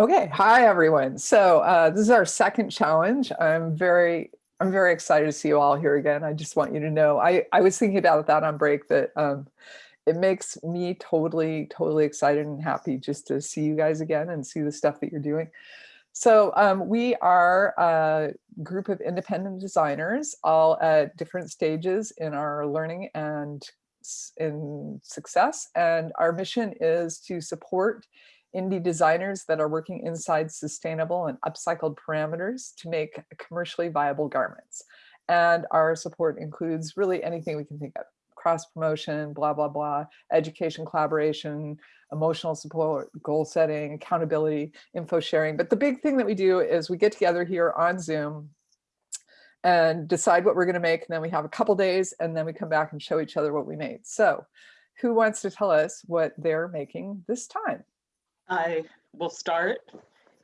Okay, hi everyone. So uh, this is our second challenge. I'm very, I'm very excited to see you all here again. I just want you to know, I, I was thinking about that on break that um, it makes me totally, totally excited and happy just to see you guys again and see the stuff that you're doing. So um, we are a group of independent designers, all at different stages in our learning and in success. And our mission is to support indie designers that are working inside sustainable and upcycled parameters to make commercially viable garments. And our support includes really anything we can think of, cross promotion, blah, blah, blah, education, collaboration, emotional support, goal setting, accountability, info sharing. But the big thing that we do is we get together here on Zoom and decide what we're going to make. And then we have a couple days and then we come back and show each other what we made. So who wants to tell us what they're making this time? I will start.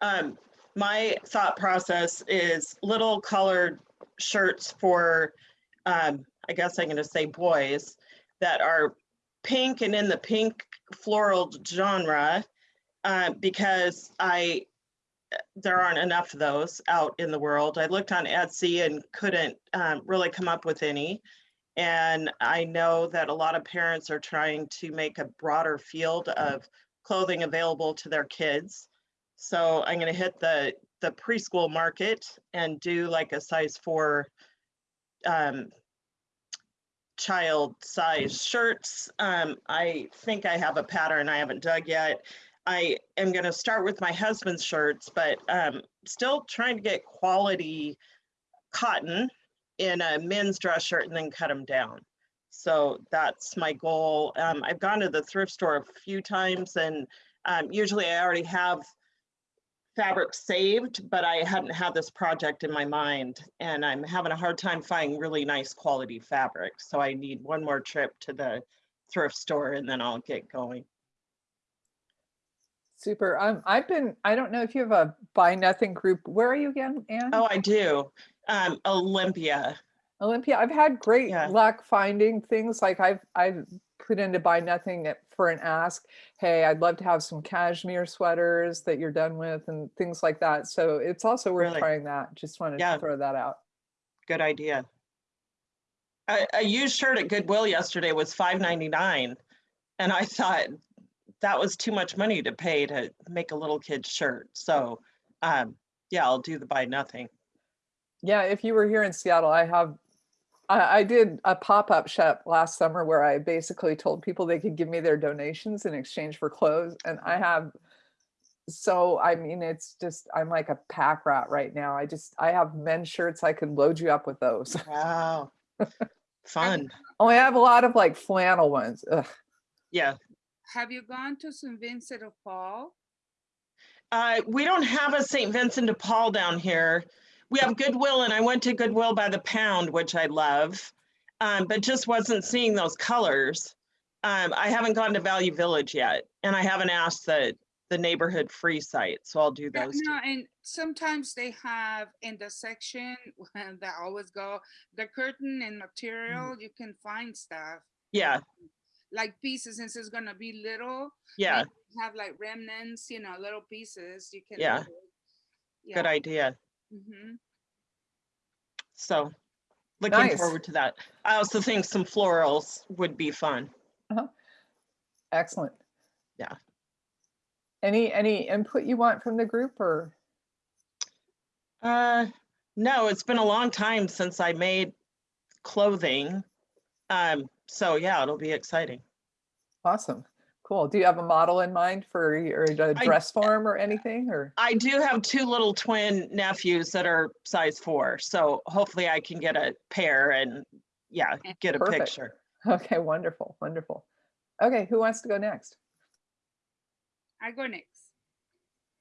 Um, my thought process is little colored shirts for, um, I guess I'm going to say boys that are pink and in the pink floral genre uh, because I there aren't enough of those out in the world. I looked on Etsy and couldn't um, really come up with any. And I know that a lot of parents are trying to make a broader field of clothing available to their kids. So I'm going to hit the the preschool market and do like a size four um, child size shirts. Um, I think I have a pattern I haven't dug yet. I am going to start with my husband's shirts, but um, still trying to get quality cotton in a men's dress shirt and then cut them down. So that's my goal. Um, I've gone to the thrift store a few times and um, usually I already have fabric saved, but I hadn't had this project in my mind and I'm having a hard time finding really nice quality fabric. So I need one more trip to the thrift store and then I'll get going. Super. Um, I've been, I don't know if you have a buy nothing group. Where are you again, Anne? Oh, I do. Um, Olympia. Olympia, I've had great Yeah. luck finding things like I've I've put into buy nothing at- for an ask. Hey, I'd love to have some cashmere sweaters that you're done with and things like that. So it's also worth Really? trying that. Just wanted Yeah. to throw that out. Good idea. A, a used shirt at Goodwill yesterday was $5.99. And I thought that was too much money to pay to make a little kid's shirt. So um, yeah, I'll do the buy nothing. Yeah, if you were here in Seattle, I have I, I did a pop-up shop last summer where I basically told people they could give me their donations in exchange for clothes. And I have so I mean it's just I'm like a pack rat right now. I just I have men's shirts. I could load you up with those. Wow. Fun. Oh, I have a lot of like flannel ones. Ugh. Yeah. Have you gone to St. Vincent of Paul? Uh, we don't have a St. Vincent de Paul down here. We have Goodwill, and I went to Goodwill by the pound, which I love, um, but just wasn't seeing those colors. Um, I haven't gone to Value Village yet, and I haven't asked the the neighborhood free site, so I'll do Yeah, those. two. no, and sometimes they have in the section that always go, the curtain and material, you can find stuff Yeah, like pieces since it's gonna be little. yeah, Have like remnants, you know, little pieces you can. Yeah. load. good Yeah. Idea. mhm. So looking Nice. forward to that. I also think some florals would be fun. Excellent. Yeah. Any any input you want from the group or Uh, no, it's been a long time since I made clothing. Um, so yeah, it'll be exciting. awesome. Cool. Do you have a model in mind for your uh, I- dress form or anything or? I do have two little twin nephews that are size four, so hopefully I can get a pair and yeah, get a Perfect. picture. Okay, wonderful, wonderful. Okay, who wants to go next? I go next.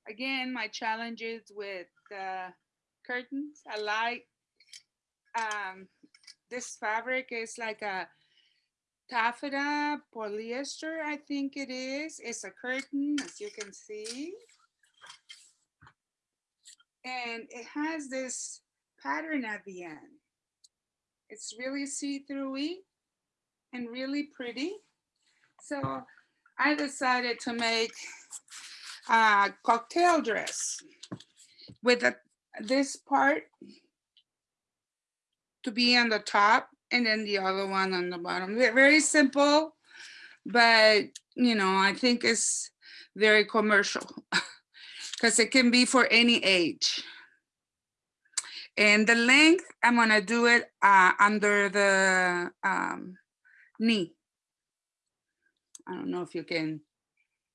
Again, my challenges with the curtains. I like um, this fabric is like a taffeta polyester, I think it is. It's a curtain, as you can see. And it has this pattern at the end. It's really see-through-y and really pretty. So I decided to make a cocktail dress with a, this part to be on the top and then the other one on the bottom. Ve- Very simple, but you know, I think it's very commercial because it can be for any age. And the length, I'm gonna do it uh, under the um, knee. I don't know if you can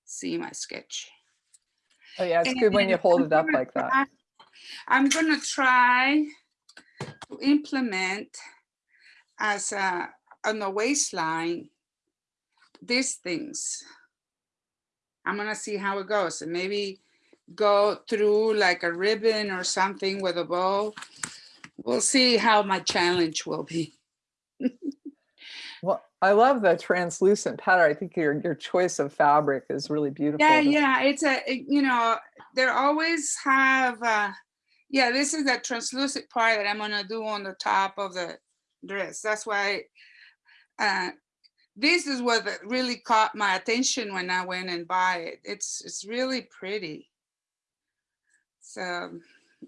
see my sketch. Oh yeah, it's good when you hold it up like that. I'm gonna try to implement as a, on the waistline, these things. I'm gonna see how it goes and maybe go through like a ribbon or something with a bow. We'll see how my challenge will be. Well, I love the translucent pattern. I think your, your choice of fabric is really beautiful. Yeah, yeah, it's a, you know, they always have, uh, yeah, this is the translucent part that I'm gonna do on the top of the dress. That's why, uh, this is what really caught my attention when I went and buy it. It's, it's really pretty. So,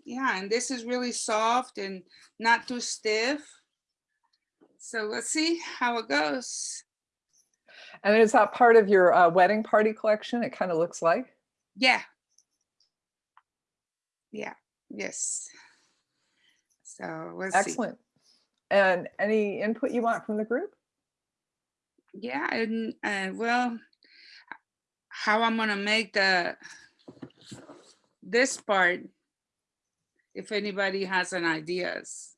yeah, and this is really soft and not too stiff. So let's see how it goes. And is that part of your uh, wedding party collection? It kind of looks like. Yeah. Yeah, yes. So let's see. Excellent. And any input you want from the group? Yeah, and uh, well, how I'm gonna make the this part, if anybody has an ideas.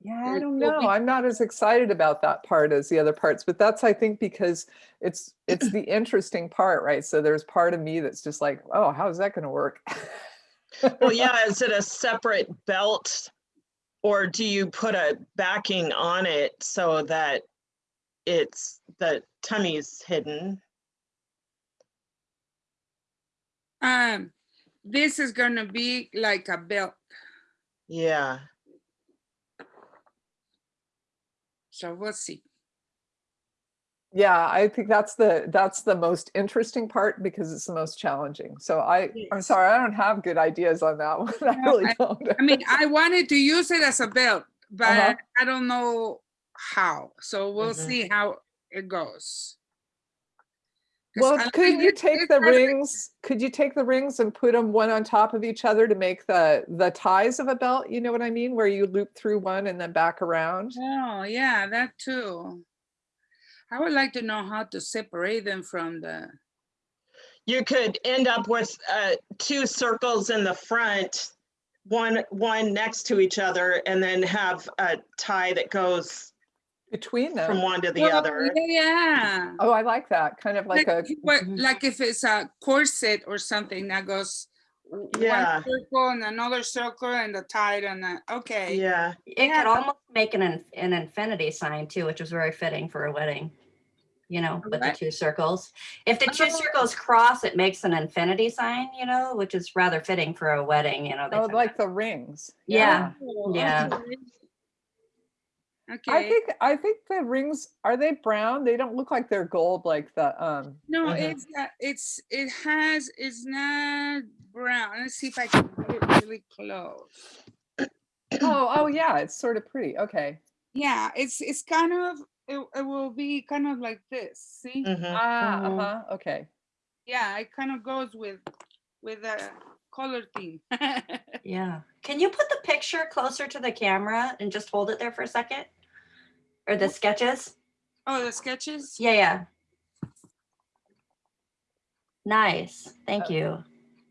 Yeah, I don't know. I'm not as excited about that part as the other parts, but that's, I think, because it's, it's the interesting part, right? So there's part of me that's just like, oh, how's that gonna work? Well, yeah, is it a separate belt? Or do you put a backing on it so that it's, the tummy's hidden? Um, this is gonna be like a belt, Yeah, so we'll see. Yeah, I think that's the, that's the most interesting part because it's the most challenging. So I, I'm sorry, I don't have good ideas on that one. I really I- don't. I mean, I wanted to use it as a belt, but Uh-huh. I don't know how, so we'll Mhm. see how it goes Well, like could you take the fabric- rings, could you take the rings and put them one on top of each other to make the, the ties of a belt? You know what I mean? Where you loop through one and then back around? Oh, yeah, that too. I would like to know how to separate them from the, you could end up with uh, two circles in the front, one, one next to each other, and then have a tie that goes Between them from one to the Oh, other. Yeah. Oh, I like that, kind of like Like, a, if- what- Mhm. like if it's a corset or something that goes w- Yeah. one circle and another circle and the tide and that, okay. Yeah, It Yeah. could almost make an, an infinity sign too, which was very fitting for a wedding. You know, with the two circles. If the two circles cross, it makes an infinity sign, you know, which is rather fitting for a wedding, you know. they oh, like to- the rings. Yeah. Oh, Yeah. Okay. I think, I think the rings, are they brown? They don't look like they're gold like the, um, no, Mhm. it's, uh, it's, it has, it's not brown. Let's see if I can get it really close. oh, oh yeah, it's sort of pretty. Okay. Yeah, it's, it's kind of, it, it will be kind of like this, see? mhm. Ah, Mhm. uh-huh, okay. Yeah, it kind of goes with, with the color theme. Yeah. Can you put the picture closer to the camera and just hold it there for a second? Or the sketches? Oh, the sketches? Yeah, yeah. Nice. Thank Uh, you.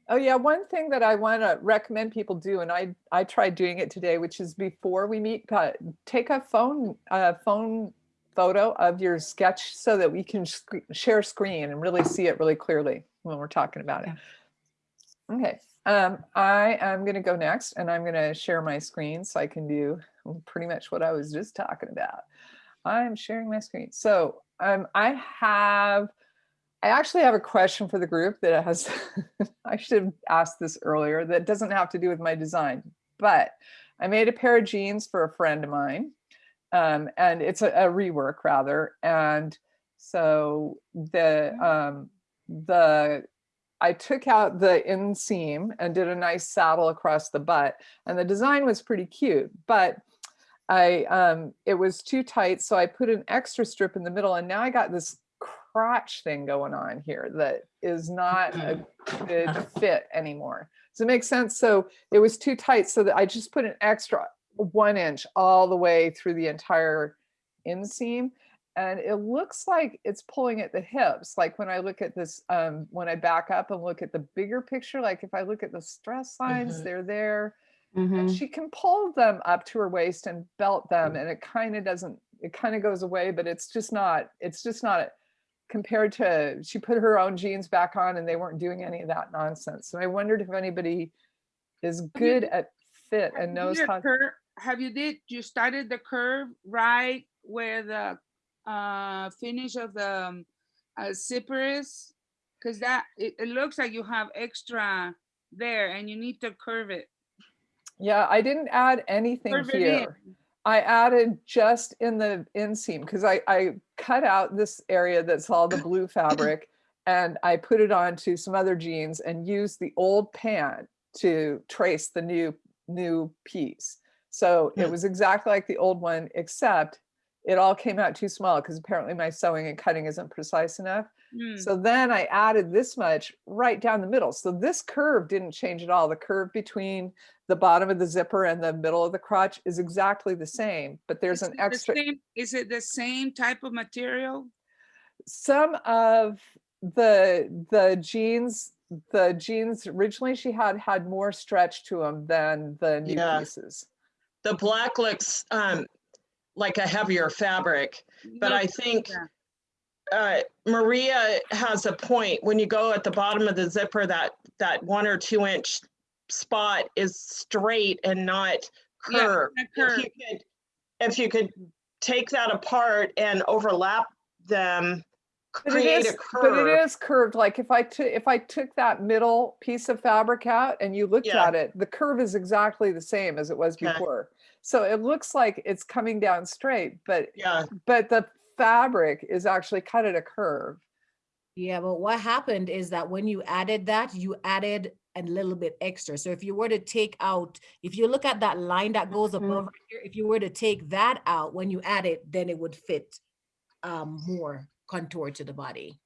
Oh yeah, one thing that I want to recommend people do, and I I tried doing it today, which is before we meet, uh, take a phone uh, phone photo of your sketch so that we can sc- share screen and really see it really clearly when we're talking about it. Okay, um, I am going to go next, and I'm going to share my screen so I can do pretty much what I was just talking about. I'm sharing my screen. So um, I have. I actually have a question for the group that has, I should have asked this earlier, that doesn't have to do with my design, but I made a pair of jeans for a friend of mine. Um, and it's a, a rework rather. And so the, um, the, I took out the inseam and did a nice saddle across the butt and the design was pretty cute, but I, um, it was too tight. So I put an extra strip in the middle and now I got this crotch thing going on here that is not a good fit anymore. Does it make sense? So it was too tight so that I just put an extra one inch all the way through the entire inseam. And it looks like it's pulling at the hips. Like when I look at this, um, when I back up and look at the bigger picture, like if I look at the stress lines, Mhm. they're there. Mhm. And she can pull them up to her waist and belt them and it kind of doesn't, it kind of goes away, but it's just not, it's just not compared to, she put her own jeans back on and they weren't doing any of that nonsense. So I wondered if anybody is good at fit and you knows how. Have you did, you started the curve right where the uh, finish of the um, uh, zipper is? Cause that, it, it looks like you have extra there and you need to curve it. Yeah, I didn't add anything Curve here. I added just in the inseam because I, I cut out this area that's all the blue fabric and I put it onto some other jeans and used the old pant to trace the new new piece. So it Hmm. was exactly like the old one, except it all came out too small because apparently my sewing and cutting isn't precise enough. Hmm. So then I added this much right down the middle. So this curve didn't change at all. The curve between the bottom of the zipper and the middle of the crotch is exactly the same, but there's Is an it the extra, same- Is it the same type of material? some of the, the jeans, the jeans originally she had, had more stretch to them than the new Yeah. pieces. The black looks um, like a heavier fabric, but I think uh, Maria has a point. When you go at the bottom of the zipper, that, that one or two inch spot is straight and not Yeah, curved. not If you could, if you could take that apart and overlap them, But it create is, a but it curve. curved. Like if I took, if I took that middle piece of fabric out and you looked Yeah. at it, the curve is exactly the same as it was Okay. before. So it looks like it's coming down straight, but, Yeah, but the fabric is actually cut at a curve. Yeah, but what happened is that when you added that, you added a little bit extra. So if you were to take out, if you look at that line that goes Mhm. above right here, if you were to take that out, when you add it, then it would fit um more contour to the body.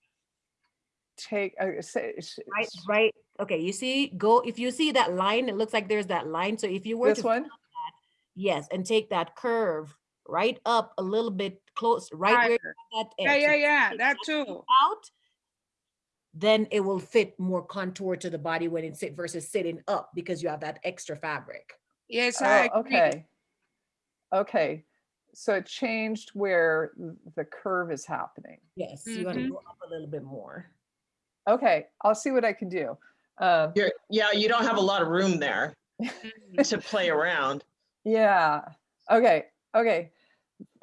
Take, uh, say, Right, right. Okay, you see, go, if you see that line, it looks like there's that line. So if you were this to, one? Yes, and take that curve right up a little bit close, right where that edge. yeah, So yeah, take that too. Out, then it will fit more contour to the body when it's sit versus sitting up because you have that extra fabric. Yes, I Oh, agree. okay. Okay, so it changed where the curve is happening. Yes, you want to Mhm. go up a little bit more. Okay, I'll see what I can do. Um, you're, yeah, you don't have a lot of room there Mm. to play around. Yeah, okay, okay.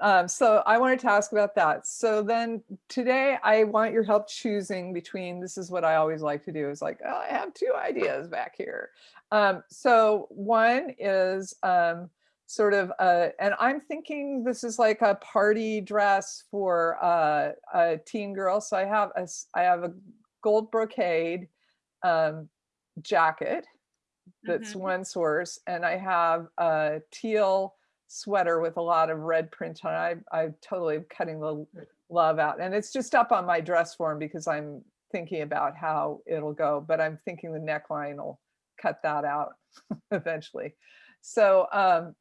Um, so I wanted to ask about that. So then today I want your help choosing between, this is what I always like to do is like, oh, I have two ideas back here. Um, so one is um, sort of, uh, and I'm thinking this is like a party dress for uh, a teen girl. So I have a, I have a gold brocade um, jacket that's Mhm. one source and i have a teal sweater with a lot of red print on it. I, I totally am cutting the love out and it's just up on my dress form because i'm thinking about how it'll go but i'm thinking the neckline will cut that out eventually so um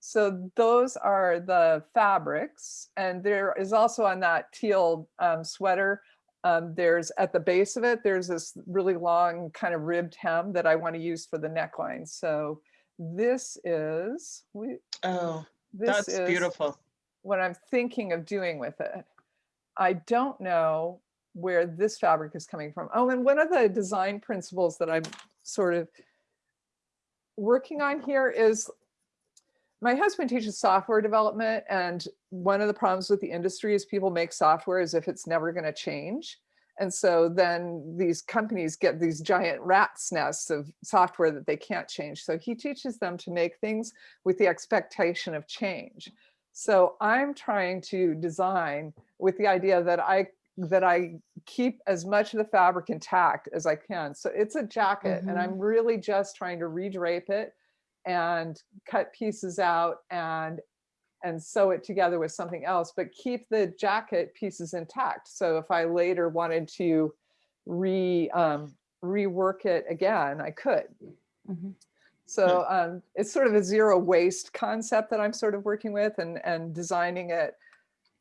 so those are the fabrics and there is also on that teal um, sweater um, there's at the base of it, there's this really long kind of ribbed hem that I want to use for the neckline. So this is, we, Oh, this that's is beautiful. what I'm thinking of doing with it. I don't know where this fabric is coming from. Oh, and one of the design principles that I'm sort of working on here is my husband teaches software development and one of the problems with the industry is people make software as if it's never going to change. And so then these companies get these giant rat's nests of software that they can't change. So he teaches them to make things with the expectation of change. So I'm trying to design with the idea that I that I keep as much of the fabric intact as I can. So it's a jacket and mm-hmm. I'm really just trying to redrape it and cut pieces out and and sew it together with something else, but keep the jacket pieces intact. So if I later wanted to re um, rework it again, I could. Mhm. So um, it's sort of a zero waste concept that I'm sort of working with and, and designing it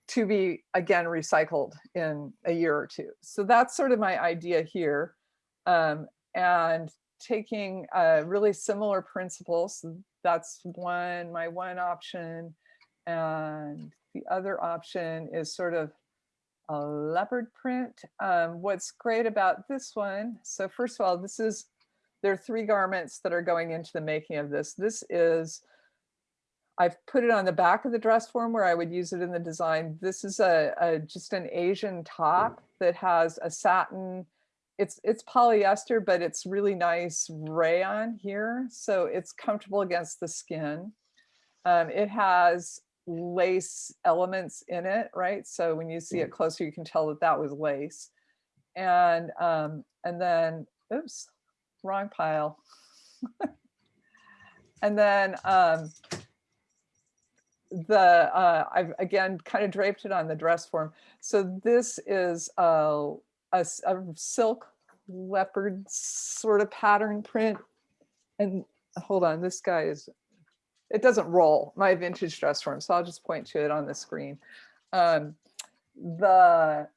to be again recycled in a year or two. So that's sort of my idea here. Um, and taking uh, really similar principles. That's one, my one option. And the other option is sort of a leopard print. Um, what's great about this one, so first of all, this is, there are three garments that are going into the making of this. This is, I've put it on the back of the dress form where I would use it in the design. This is a, a just an Asian top that has a satin, it's it's polyester, but it's really nice rayon here. So it's comfortable against the skin. Um, it has lace elements in it, right? So when you see it closer, you can tell that that was lace. And um, and then, oops, wrong pile. and then um, the uh, I've again kind of draped it on the dress form. So this is a, a, a silk leopard sort of pattern print. And hold on, this guy is, it doesn't roll, my vintage dress form, so I'll just point to it on the screen. Um, the,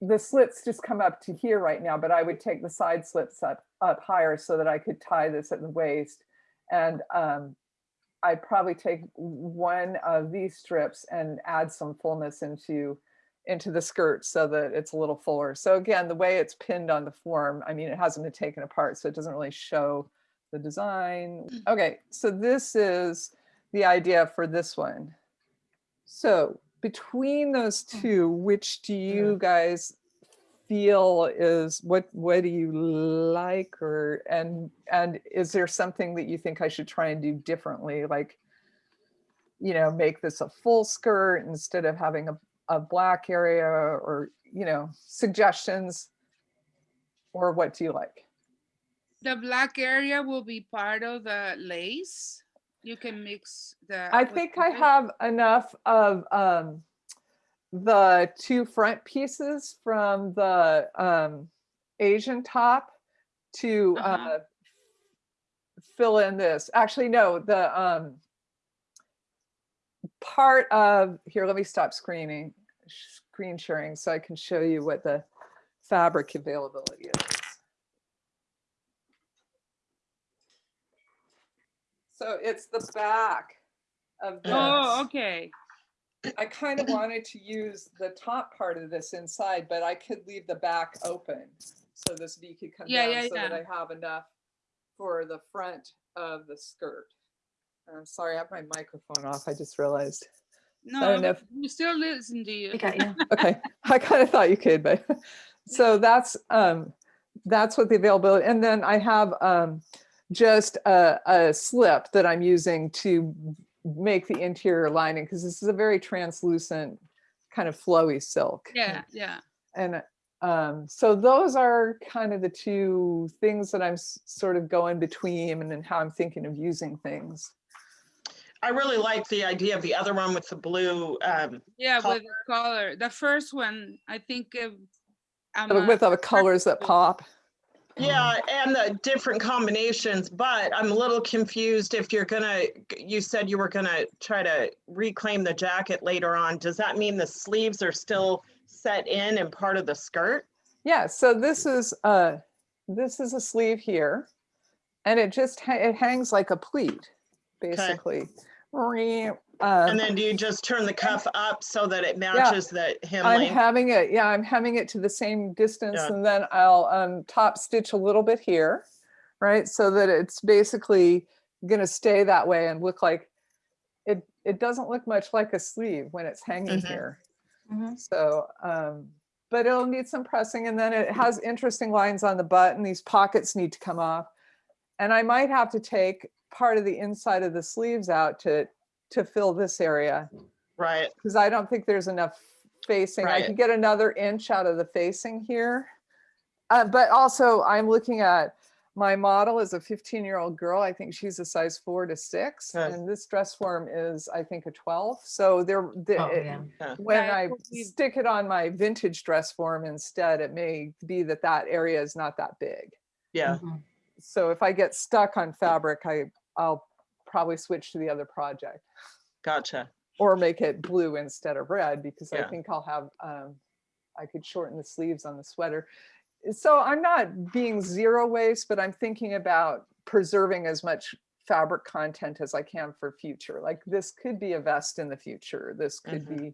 the slits just come up to here right now, but I would take the side slits up, up higher so that I could tie this at the waist. And um, I'd probably take one of these strips and add some fullness into into the skirt so that it's a little fuller. So again, the way it's pinned on the form, I mean, it hasn't been taken apart, so it doesn't really show the design. Mm. Okay, so this is the idea for this one. So between those mm. two, which do mm. you guys feel is what what do you like or and and is there something that you think I should try and do differently like you know make this a full skirt instead of having a, a black area or you know suggestions or what do you like The black area will be part of the lace. You can mix the. I think I have enough of um, the two front pieces from the um, Asian top to uh, Uh-huh. fill in this. Actually, no, the um, part of, here, let me stop screening, screen sharing so I can show you what the fabric availability is. So it's the back of this. Oh, okay. I kind of wanted to use the top part of this inside, but I could leave the back open. So this V could come Yeah, down yeah, so that. I have enough for the front of the skirt. I'm sorry, I have my microphone off. I just realized. No, don't know if- we still listen to you. Okay, got you. Okay, I kind of thought you could, but so that's um that's what the availability. And then I have um just a, a slip that I'm using to make the interior lining because this is a very translucent kind of flowy silk. Yeah, yeah. And um, so those are kind of the two things that I'm sort of going between and then how I'm thinking of using things. I really like the idea of the other one with the blue. Um, Yeah, Color. with the color. The first one, I think of. I'm But a- With all the colors that pop. yeah, and the different combinations, but I'm a little confused if you're gonna, you said you were gonna try to reclaim the jacket later on. Does that mean the sleeves are still set in and part of the skirt? Yeah, so this is uh this is a sleeve here. And it just it hangs like a pleat, basically. Um, And then do you just turn the cuff up so that it matches the hem I'm length? having it, yeah, I'm having it to the same distance Yeah. and then I'll um, top stitch a little bit here, right? So that it's basically gonna stay that way and look like, it, it doesn't look much like a sleeve when it's hanging Mhm. here. Mhm. So, um, but it'll need some pressing and then it has interesting lines on the butt and these pockets need to come off. And I might have to take part of the inside of the sleeves out to, to fill this area Right, because I don't think there's enough facing. I could get another inch out of the facing here. Uh, but also I'm looking at, my model is a 15 year old girl. I think she's a size four to six. Good. And this dress form is, I think, a 12. So there, the- Oh, it- yeah. when Yeah, I it will stick it on my vintage dress form instead, it may be that that area is not that big. Yeah, Mhm. So if I get stuck on fabric, I, I'll probably switch to the other project gotcha. or make it blue instead of red because I think I'll have, um, I could shorten the sleeves on the sweater. So I'm not being zero waste, but I'm thinking about preserving as much fabric content as I can for future. Like this could be a vest in the future. This could Mhm. be,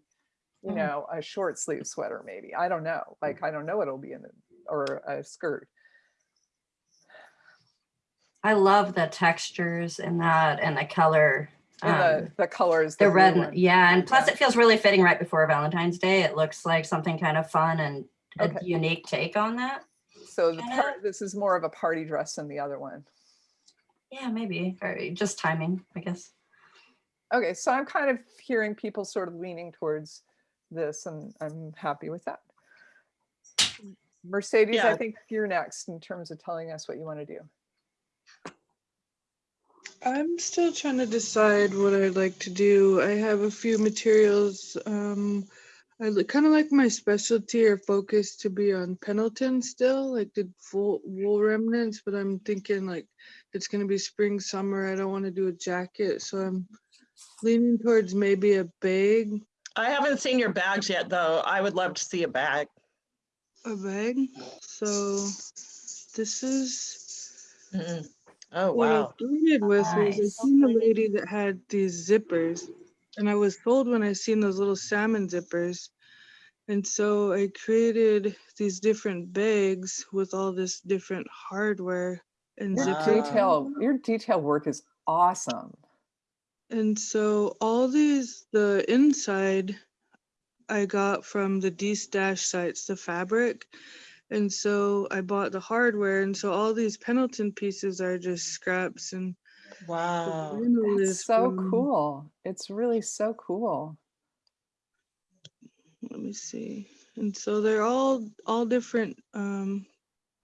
you Mm. know, a short sleeve sweater maybe. I don't know. Like, I don't know what it'll be in it or a skirt. I love the textures and that and the color. And the, um, the colors. the blue red, and- yeah, and plus Yeah. it feels really fitting right before Valentine's Day. It looks like something kind of fun and a Okay. unique take on that. So the part, this is more of a party dress than the other one. Yeah, maybe. Or just timing, I guess. Okay, so I'm kind of hearing people sort of leaning towards this and I'm happy with that. Mercedes, I think you're next in terms of telling us what you want to do. I'm still trying to decide what I'd like to do. I have a few materials. Um, I kind of like my specialty or focus to be on Pendleton still, like the full wool remnants, but I'm thinking like it's going to be spring, summer. I don't want to do a jacket. So I'm leaning towards maybe a bag. I haven't seen your bags yet, though. I would love to see a bag. A bag. So this is Mhm. Oh, What I wow. started with was I seen a lady that had these zippers, and I was told when I seen those little salmon zippers. And so I created these different bags with all this different hardware and Your Wow. detail, your detail work is awesome. And so all these, the inside, I got from the D-Stash sites, the fabric. And so I bought the hardware. And so all these Pendleton pieces are just scraps and Wow. vinyl That's so from- cool. It's really so cool. let me see. And so they're all all different um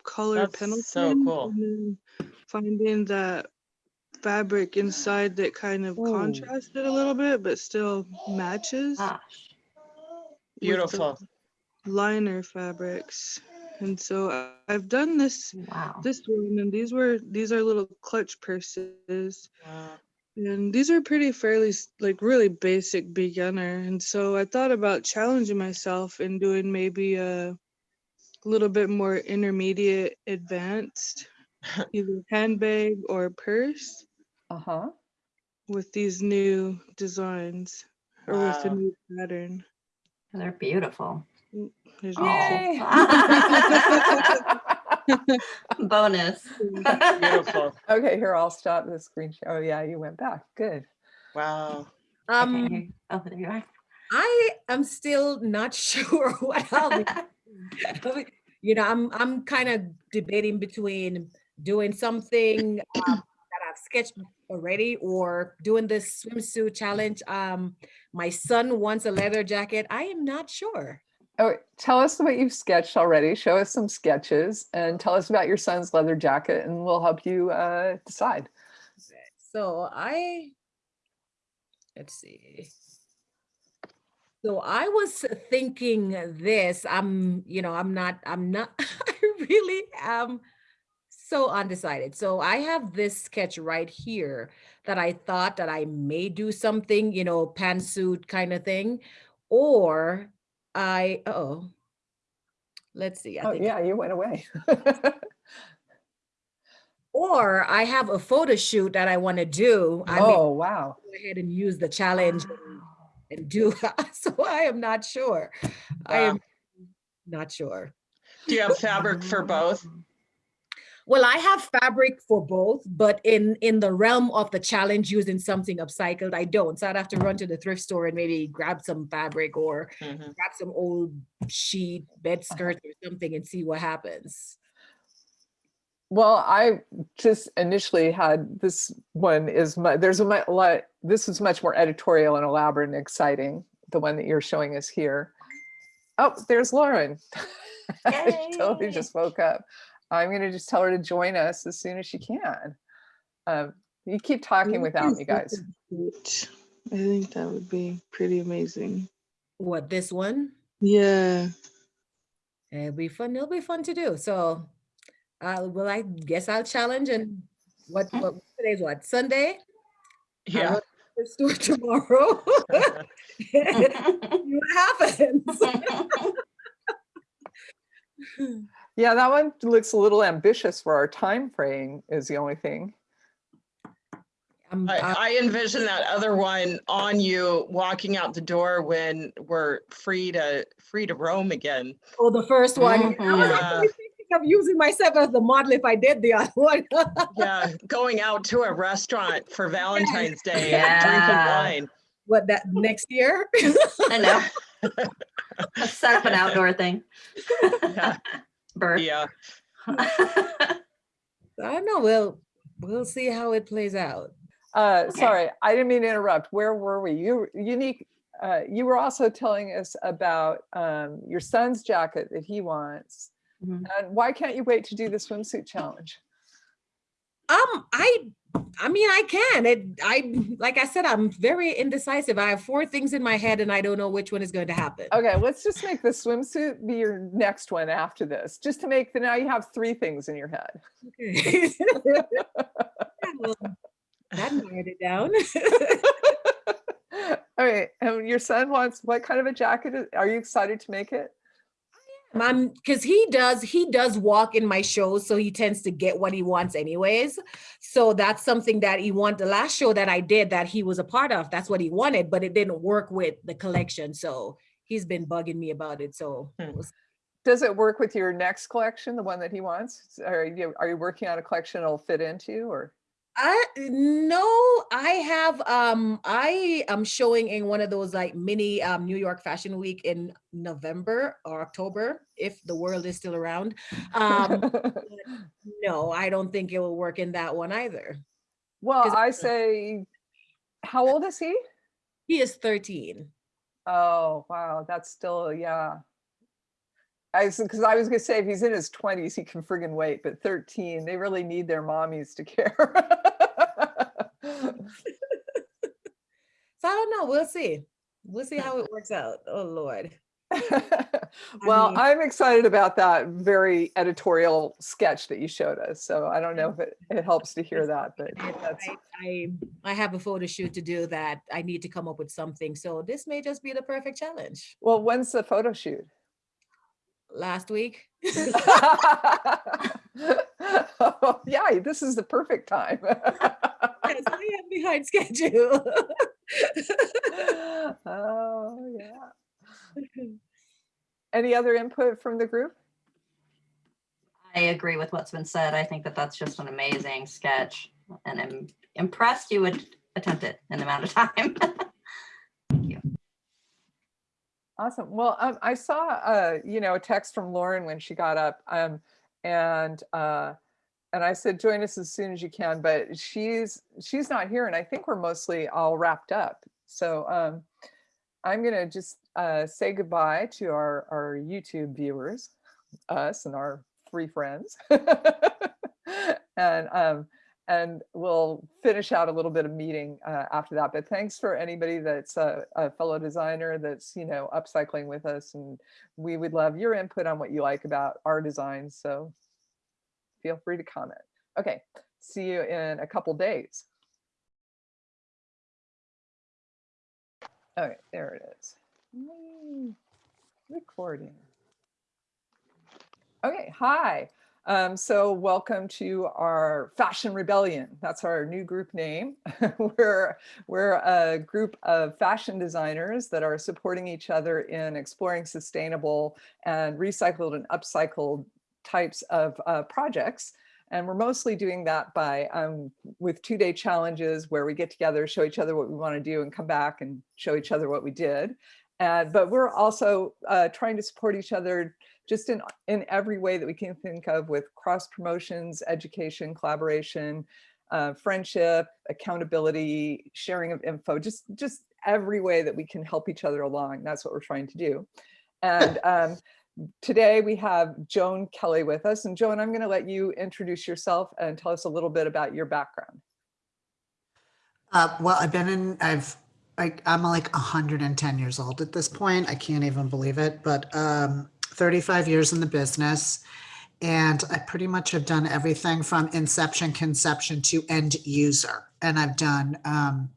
color That's Pendleton. so cool. And then finding that fabric inside that kind of Ooh. contrasted a little bit, but still matches. Gosh. Beautiful. Liner fabrics. And so I've done this Wow. this one, and these were these are little clutch purses. Wow. And these are pretty fairly like really basic beginner. And so I thought about challenging myself and doing maybe a little bit more intermediate advanced, either handbag or purse Uh-huh. with these new designs or with the new pattern. They're beautiful. There's Oh. Yay. Bonus. Beautiful. Okay, here, I'll stop the screen share. Oh yeah, you went back. Good. Wow. I Um, hear you. Oh, there you are. I am still not sure what I'll be. you know, I'm I'm kind of debating between doing something um, that I've sketched already or doing this swimsuit challenge. Um, my son wants a leather jacket. I am not sure. Oh, tell us what you've sketched already. Show us some sketches and tell us about your son's leather jacket and we'll help you uh, decide. So I, let's see. So I was thinking this, I'm, you know, I'm not, I'm not, I really am so undecided. So I have this sketch right here that I thought that I may do something, you know, pantsuit kind of thing, or I, oh, let's see. I Oh think yeah, you went away. Or I have a photo shoot that I want to do. I may Oh, wow. go ahead and use the challenge and- and do. So I am not sure. I am not sure. Do you have fabric for both? Well, I have fabric for both, but in in the realm of the challenge using something upcycled, I don't. So I'd have to run to the thrift store and maybe grab some fabric or Mhm. grab some old sheet, bed skirts or something and see what happens. Well, I just initially had this one is my, there's a lot, this is much more editorial and elaborate and exciting, the one that you're showing us here. Oh, there's Lauren. She totally just woke up. I'm gonna just tell her to join us as soon as she can. Um, You keep talking without me, guys. I think that would be pretty amazing. What, this one? Yeah. It'll be fun. It'll be fun to do. So, uh, well, I guess I'll challenge and what, what today's what, Sunday? Yeah. will- Let's do it tomorrow. See what happens. Yeah, that one looks a little ambitious for our time frame is the only thing. I'm- I, I- I envision that other one on you walking out the door when we're free to, free to roam again. Oh, the first one. I was Mhm. actually thinking of using myself as the model if I did the other one. Yeah, going out to a restaurant for Valentine's Day and drinking wine. What, that next year? I know. Let's set up an outdoor thing. Yeah. Bird. Yeah, I don't know. We'll, we'll see how it plays out. Uh, Okay. sorry, I didn't mean to interrupt. Where were we? You, unique, uh, you were also telling us about, um, your son's jacket that he wants. Mhm. And why can't you wait to do the swimsuit challenge? Um, I, I mean, I can. It, I, like I said, I'm very indecisive. I have four things in my head and I don't know which one is going to happen. Okay, let's just make the swimsuit be your next one after this, just to make the, now you have three things in your head. Okay. Yeah, well, That narrowed it down. All right, and your son wants, what kind of a jacket? is- Are you excited to make it? Um, because he does, he does walk in my shows, so he tends to get what he wants anyways. So that's something that he want. The last show that I did that he was a part of, that's what he wanted, but it didn't work with the collection. So he's been bugging me about it. So Hmm. Does it work with your next collection, the one that he wants? Are you, are you working on a collection that'll fit into or? I no, I have um I am showing in one of those like mini um New York Fashion Week in November or October if the world is still around. Um no, I don't think it will work in that one either. Well, I say, how old is he? He is 13. Oh, wow, that's still, yeah. I was, because I was gonna say, if he's in his twenties, he can friggin' wait, but thirteen, they really need their mommies to care. So I don't know. We'll see. We'll see how it works out. Oh Lord. Well, mean- I'm excited about that very editorial sketch that you showed us, so I don't know if it, it helps to hear that, but that's, I, I I have a photo shoot to do that. I need to come up with something. So this may just be the perfect challenge. well, when's the photo shoot? Last week. Oh, Yeah, this is the perfect time. Yes, I am behind schedule. Oh, yeah. Any other input from the group? I agree with what's been said. I think that that's just an amazing sketch and I'm impressed you would attempt it in the amount of time. Awesome. Well, um, I saw, uh, you know, a text from Lauren when she got up, um, and uh, and I said, join us as soon as you can. But she's she's not here, and I think we're mostly all wrapped up. So um, I'm gonna just uh, say goodbye to our our YouTube viewers, us and our three friends, and um, and we'll finish out a little bit of meeting uh, after that. But thanks for anybody that's a, a fellow designer that's, you know, upcycling with us. And we would love your input on what you like about our designs. So feel free to comment. Okay, see you in a couple days. Okay, there it is. Recording. Okay, hi. Um, so welcome to our Fashion Rebellion. That's our new group name. we're, we're a group of fashion designers that are supporting each other in exploring sustainable and recycled and upcycled types of uh, projects. And we're mostly doing that by um, with two day challenges where we get together, show each other what we want to do and come back and show each other what we did. And, but we're also uh, trying to support each other just in, in every way that we can think of with cross promotions, education, collaboration, uh, friendship, accountability, sharing of info, just, just every way that we can help each other along. That's what we're trying to do. And um, today we have Joan Kelly with us. And Joan, I'm going to let you introduce yourself and tell us a little bit about your background. Uh, well, I've been in, I've, I, I'm like 110 years old at this point. I can't even believe it, but um, 35 years in the business. And I pretty much have done everything from inception, conception to end user. And I've done, um,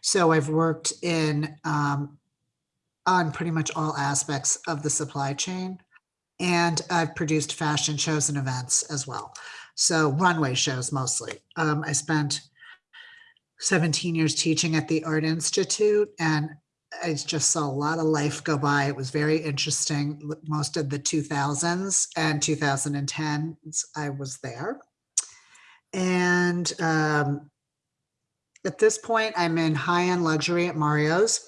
so I've worked in, um, on pretty much all aspects of the supply chain. And I've produced fashion shows and events as well. So runway shows mostly. Um, I spent 17 years teaching at the Art Institute and I just saw a lot of life go by. It was very interesting. Most of the 2000s and 2010s, I was there. And um, at this point, I'm in high-end luxury at Mario's.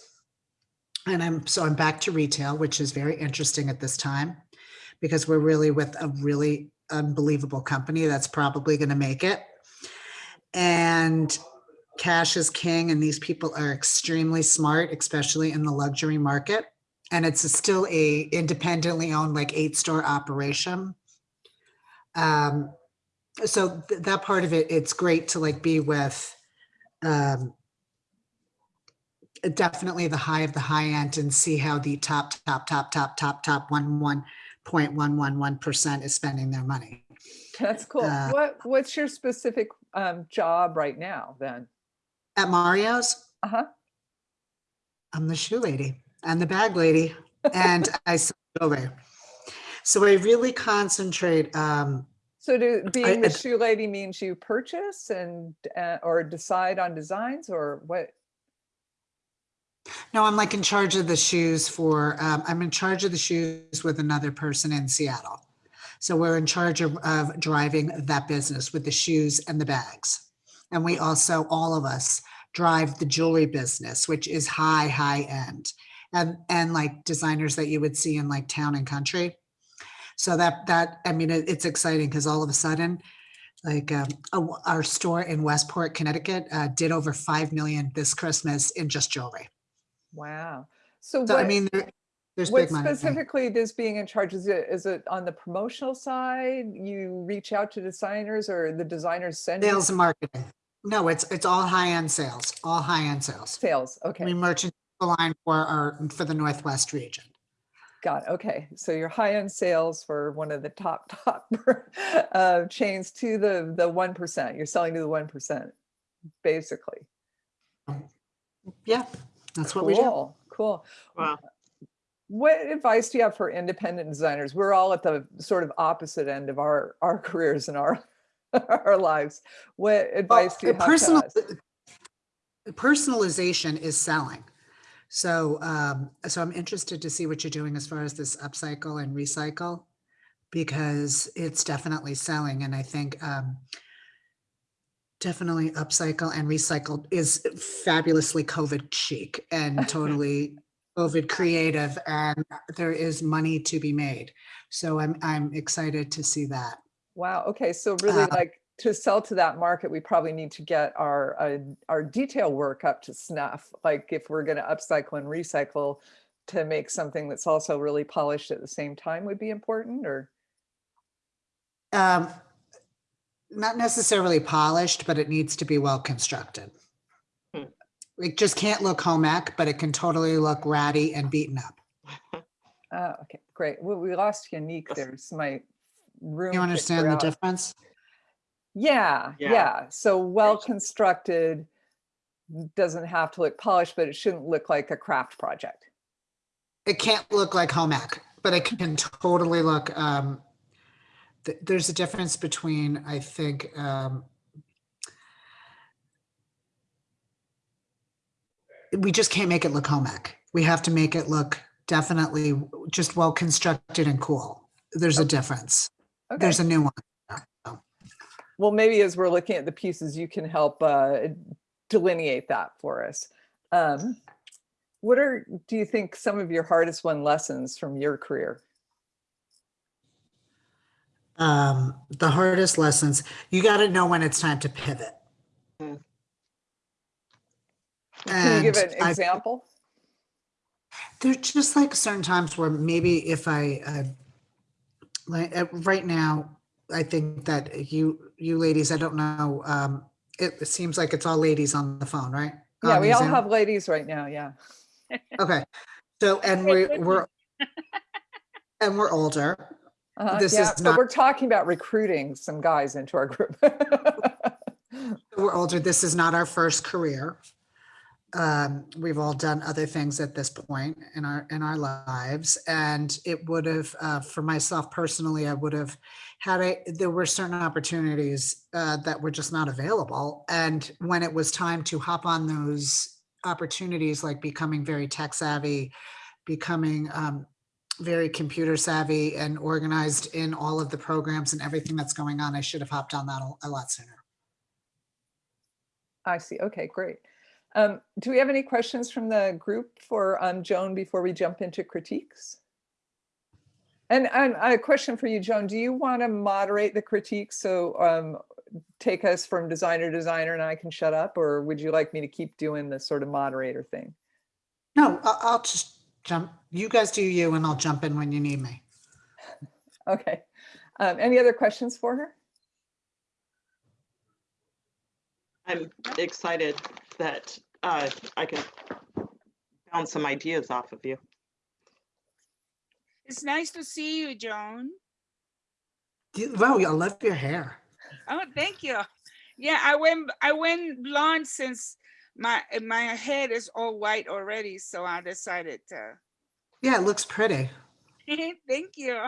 And I'm, so I'm back to retail, which is very interesting at this time because we're really with a really unbelievable company that's probably going to make it. And cash is king and these people are extremely smart, especially in the luxury market. And it's a- still a independently owned like eight store operation. Um, so th- that part of it, it's great to like be with um, definitely the high of the high end and see how the top, top, top, top, top, top one, one point one, one, one percent is spending their money. That's cool. Uh, What What's your specific um, job right now then? At Mario's, Uh-huh. I'm the shoe lady and the bag lady and I sell jewelry. So I really concentrate, um, So do, being the shoe lady means you purchase and, uh, or decide on designs or what? no, I'm like in charge of the shoes for, um, I'm in charge of the shoes with another person in Seattle. So we're in charge of, of driving that business with the shoes and the bags. And we also, all of us drive the jewelry business, which is high, high end. And, and like designers that you would see in like town and country. So that, that, I mean, it- it's exciting because all of a sudden, like um, uh, our store in Westport, Connecticut, uh, did over 5 million this Christmas in just jewelry. Wow. So So I what, mean, there, there's what big money. specifically this being in charge, is it, is it on the promotional side? You reach out to designers or the designers send you Sales and marketing. No, it's, it's all high-end sales, all high-end sales. sales? Okay. We Okay, merchant the line for our, for the Northwest region. got it. Okay, so your high-end sales for one of the top, top uh, chains to the, the 1%. You're selling to the 1%, basically. Yeah, that's what we do. Cool, cool. Wow. What advice do you have for independent designers? We're all at the sort of opposite end of our, our careers and our, our lives. What advice do you uh, have personal- us? Personalization is selling. So, um, so I'm interested to see what you're doing as far as this upcycle and recycle, because it's definitely selling. And I think, um, definitely upcycle and recycle is fabulously COVID chic and totally COVID creative and there is money to be made. So I'm, I'm excited to see that. Wow, okay, so really Uh, like to sell to that market, we probably need to get our, uh, our detail work up to snuff. Like if we're gonna upcycle and recycle to make something that's also really polished at the same time would be important or? Um, not necessarily polished, but it needs to be well constructed. Hmm. It just can't look home ec, but it can totally look ratty and beaten up. Uh, okay, great. Well, we lost Unique Yes. there. So my room. You understand the out. difference? Yeah, Yeah. yeah. So well constructed doesn't have to look polished, but it shouldn't look like a craft project. It can't look like home ec, but it can totally look, um, th- there's a difference between, I think, um, we just can't make it look home ec. We have to make it look definitely just well constructed and cool. There's a difference. Okay. There's a nuance. Well, maybe as we're looking at the pieces, you can help uh, delineate that for us. Um, what are, do you think, some of your hardest won lessons from your career? Um, the hardest lessons, you got to know when it's time to pivot. Mm. Can you give an I- example? There's just like certain times where maybe if I, like, uh, right now, I think that you, you ladies, I don't know, um, it seems like it's all ladies on the phone, right? Yeah, On we all Zoom? have ladies right now, yeah. Okay, so, and we're, we're, and we're older. Uh-huh, This yeah, is but not- we're talking about recruiting some guys into our group. We're older. This is not our first career. Um, we've all done other things at this point in our, in our lives. And it would have, uh, for myself personally, I would have had a, there were certain opportunities, uh, that were just not available. And when it was time to hop on those opportunities, like becoming very tech savvy, becoming, um, very computer savvy and organized in all of the programs and everything that's going on, I should have hopped on that a- a lot sooner. I see. Okay, great. Um, do we have any questions from the group for um, Joan before we jump into critiques? And, and a question for you, Joan, do you want to moderate the critiques? So um, take us from designer to designer and I can shut up? Or would you like me to keep doing the sort of moderator thing? No, I- I'll just jump. You guys do you and I'll jump in when you need me. Okay. Um, any other questions for her? I'm excited that uh, I can bounce some ideas off of you. It's nice to see you, Joan. You- Wow, I love your hair. Oh, thank you. Yeah, I went I went blonde since my my head is all white already, so I decided to. Yeah, it looks pretty. thank you.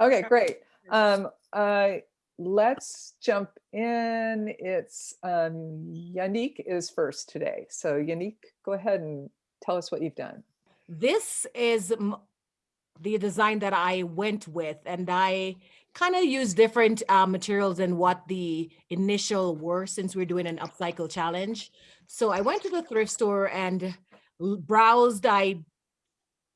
Okay, great. Um, uh, let's jump in. It's um, Yannick is first today. So Yannick, go ahead and tell us what you've done. this is the design that I went with, and I kind of used different uh, materials than what the initial were since we're doing an upcycle challenge. So I went to the thrift store and browsed. I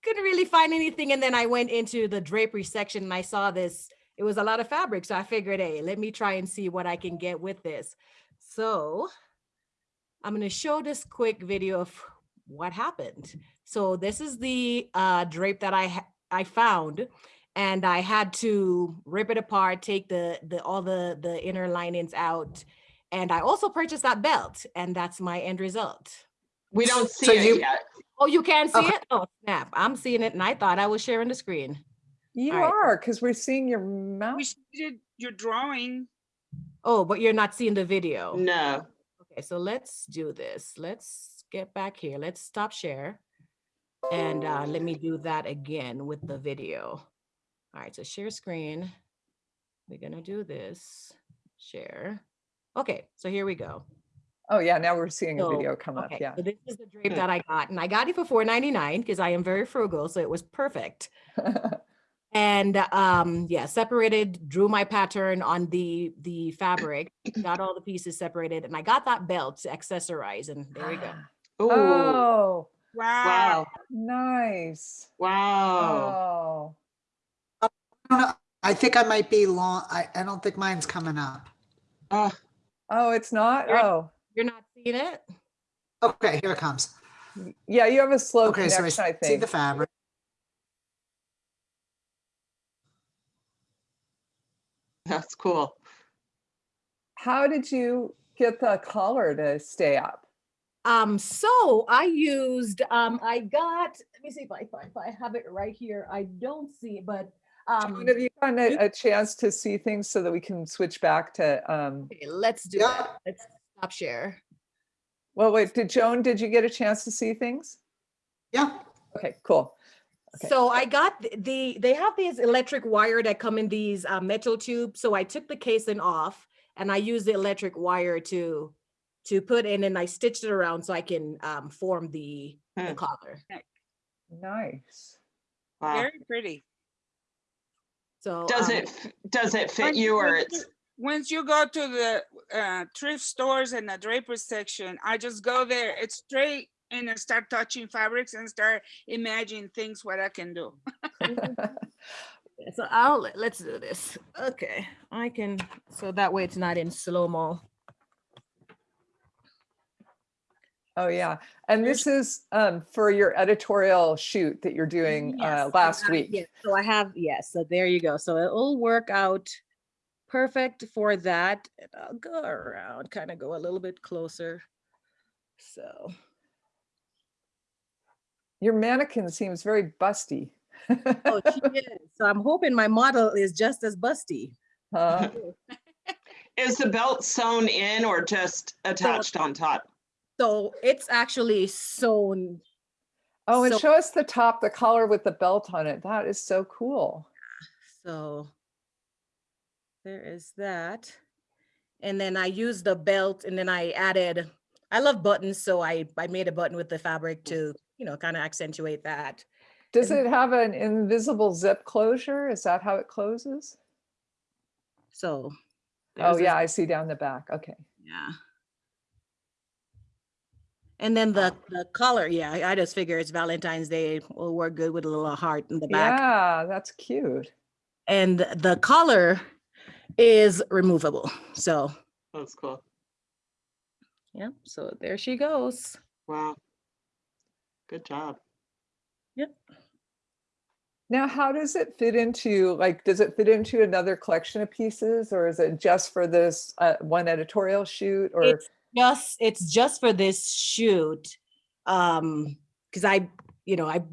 couldn't really find anything, and then I went into the drapery section and I saw this. It was a lot of fabric, so I figured, hey, let me try and see what I can get with this. So I'm going to show this quick video of what happened. So this is the uh, drape that I I found, and I had to rip it apart, take the the all the the inner linings out, and I also purchased that belt, and that's my end result. We don't see So it you- yet. Oh, you can't see Okay. it? Oh snap! I'm seeing it, and I thought I was sharing the screen. You All right. are, because we're seeing your mouth. We did your drawing. Oh, but you're not seeing the video. No. Okay, so let's do this. Let's get back here. Let's stop share. And uh, let me do that again with the video. All right, so share screen. We're gonna do this, share. Okay, so here we go. Oh yeah, now we're seeing a video come up, yeah. so this is the drape Hmm. that I got, and I got it for $4.99 because I am very frugal, so it was perfect. And um, yeah, separated, drew my pattern on the the fabric, got all the pieces separated, and I got that belt to accessorize, and there we go. Ooh. Oh, Wow. Wow. nice. Wow. Oh, I. I think I might be long. I, I don't think mine's coming up. Uh, oh, it's not? You're- Oh, You're not seeing it? Okay, here it comes. yeah, you have a slow Okay, so I connection, I see the fabric. That's cool. How did you get the color to stay up? Um, so I used, um, I got, let me see if I, if I- have it right here. I don't see it, but, um, Joan, Have you gotten a, a chance to see things so that we can switch back to, um, okay, let's do Yeah. that. Let's stop share. well, wait, did Joan, did you get a chance to see things? Yeah. Okay, cool. Okay. So I got th- the, they have these electric wire that come in these uh, metal tubes. So I took the casing off and I used the electric wire to, to put in and I stitched it around so I can um, form the, the Hmm. collar. Nice. Wow. Very pretty. So. Does um, it, does it fit you or once it's, you- Once you go to the uh, thrift stores and the draper section, I just go there, it's straight and I start touching fabrics and start imagining things what I can do. So I'll, let- let's do this. Okay, I can, so that way it's not in slow-mo. Oh, yeah. And this is um, for your editorial shoot that you're doing uh, Yes, I last have- week. yes, So I have, yes, so there you go. So it'll work out perfect for that. And I'll go around, kind of go a little bit closer. So, Your mannequin seems very busty. oh, she is. So I'm hoping my model is just as busty. Huh? Is the belt sewn in or just attached on top? So it's actually sewn. Oh, and So- show us the top, the collar with the belt on it. That is so cool. So there is that. And then I used the belt and then I added, I love buttons, so I, I made a button with the fabric to, you know, kind of accentuate that. Does And- it have an invisible zip closure? Is that how it closes? So. Oh, yeah, I see down the back. Okay. Yeah. And then the, ah. the color, yeah, I- I just figure it's Valentine's Day, will work good with a little heart in the back. Yeah, that's cute. And the collar is removable. So, That's cool. yeah, so there she goes. Wow. Good job. Yep. Now, how does it fit into, like, does it fit into another collection of pieces or is it just for this uh, one editorial shoot or? It's just, it's just for this shoot. Um, cause I, you know, I'm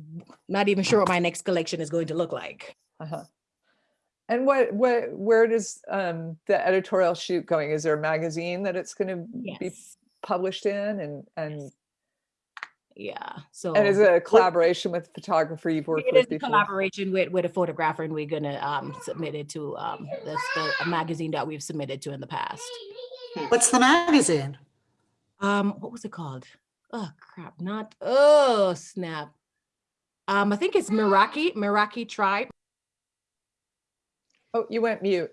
not even sure what my next collection is going to look like. Uh-huh. And what, what, where does um, the editorial shoot going? Is there a magazine that it's going to be published in and, and, Yeah, so. and is it a collaboration with a photographer you've worked It with is a collaboration with, with a photographer and we're gonna um submit it to um the, the a magazine that we've submitted to in the past. What's the magazine? Um, what was it called? Oh crap, not, oh snap. Um, I think it's Meraki, Meraki Tribe. Oh, you went mute.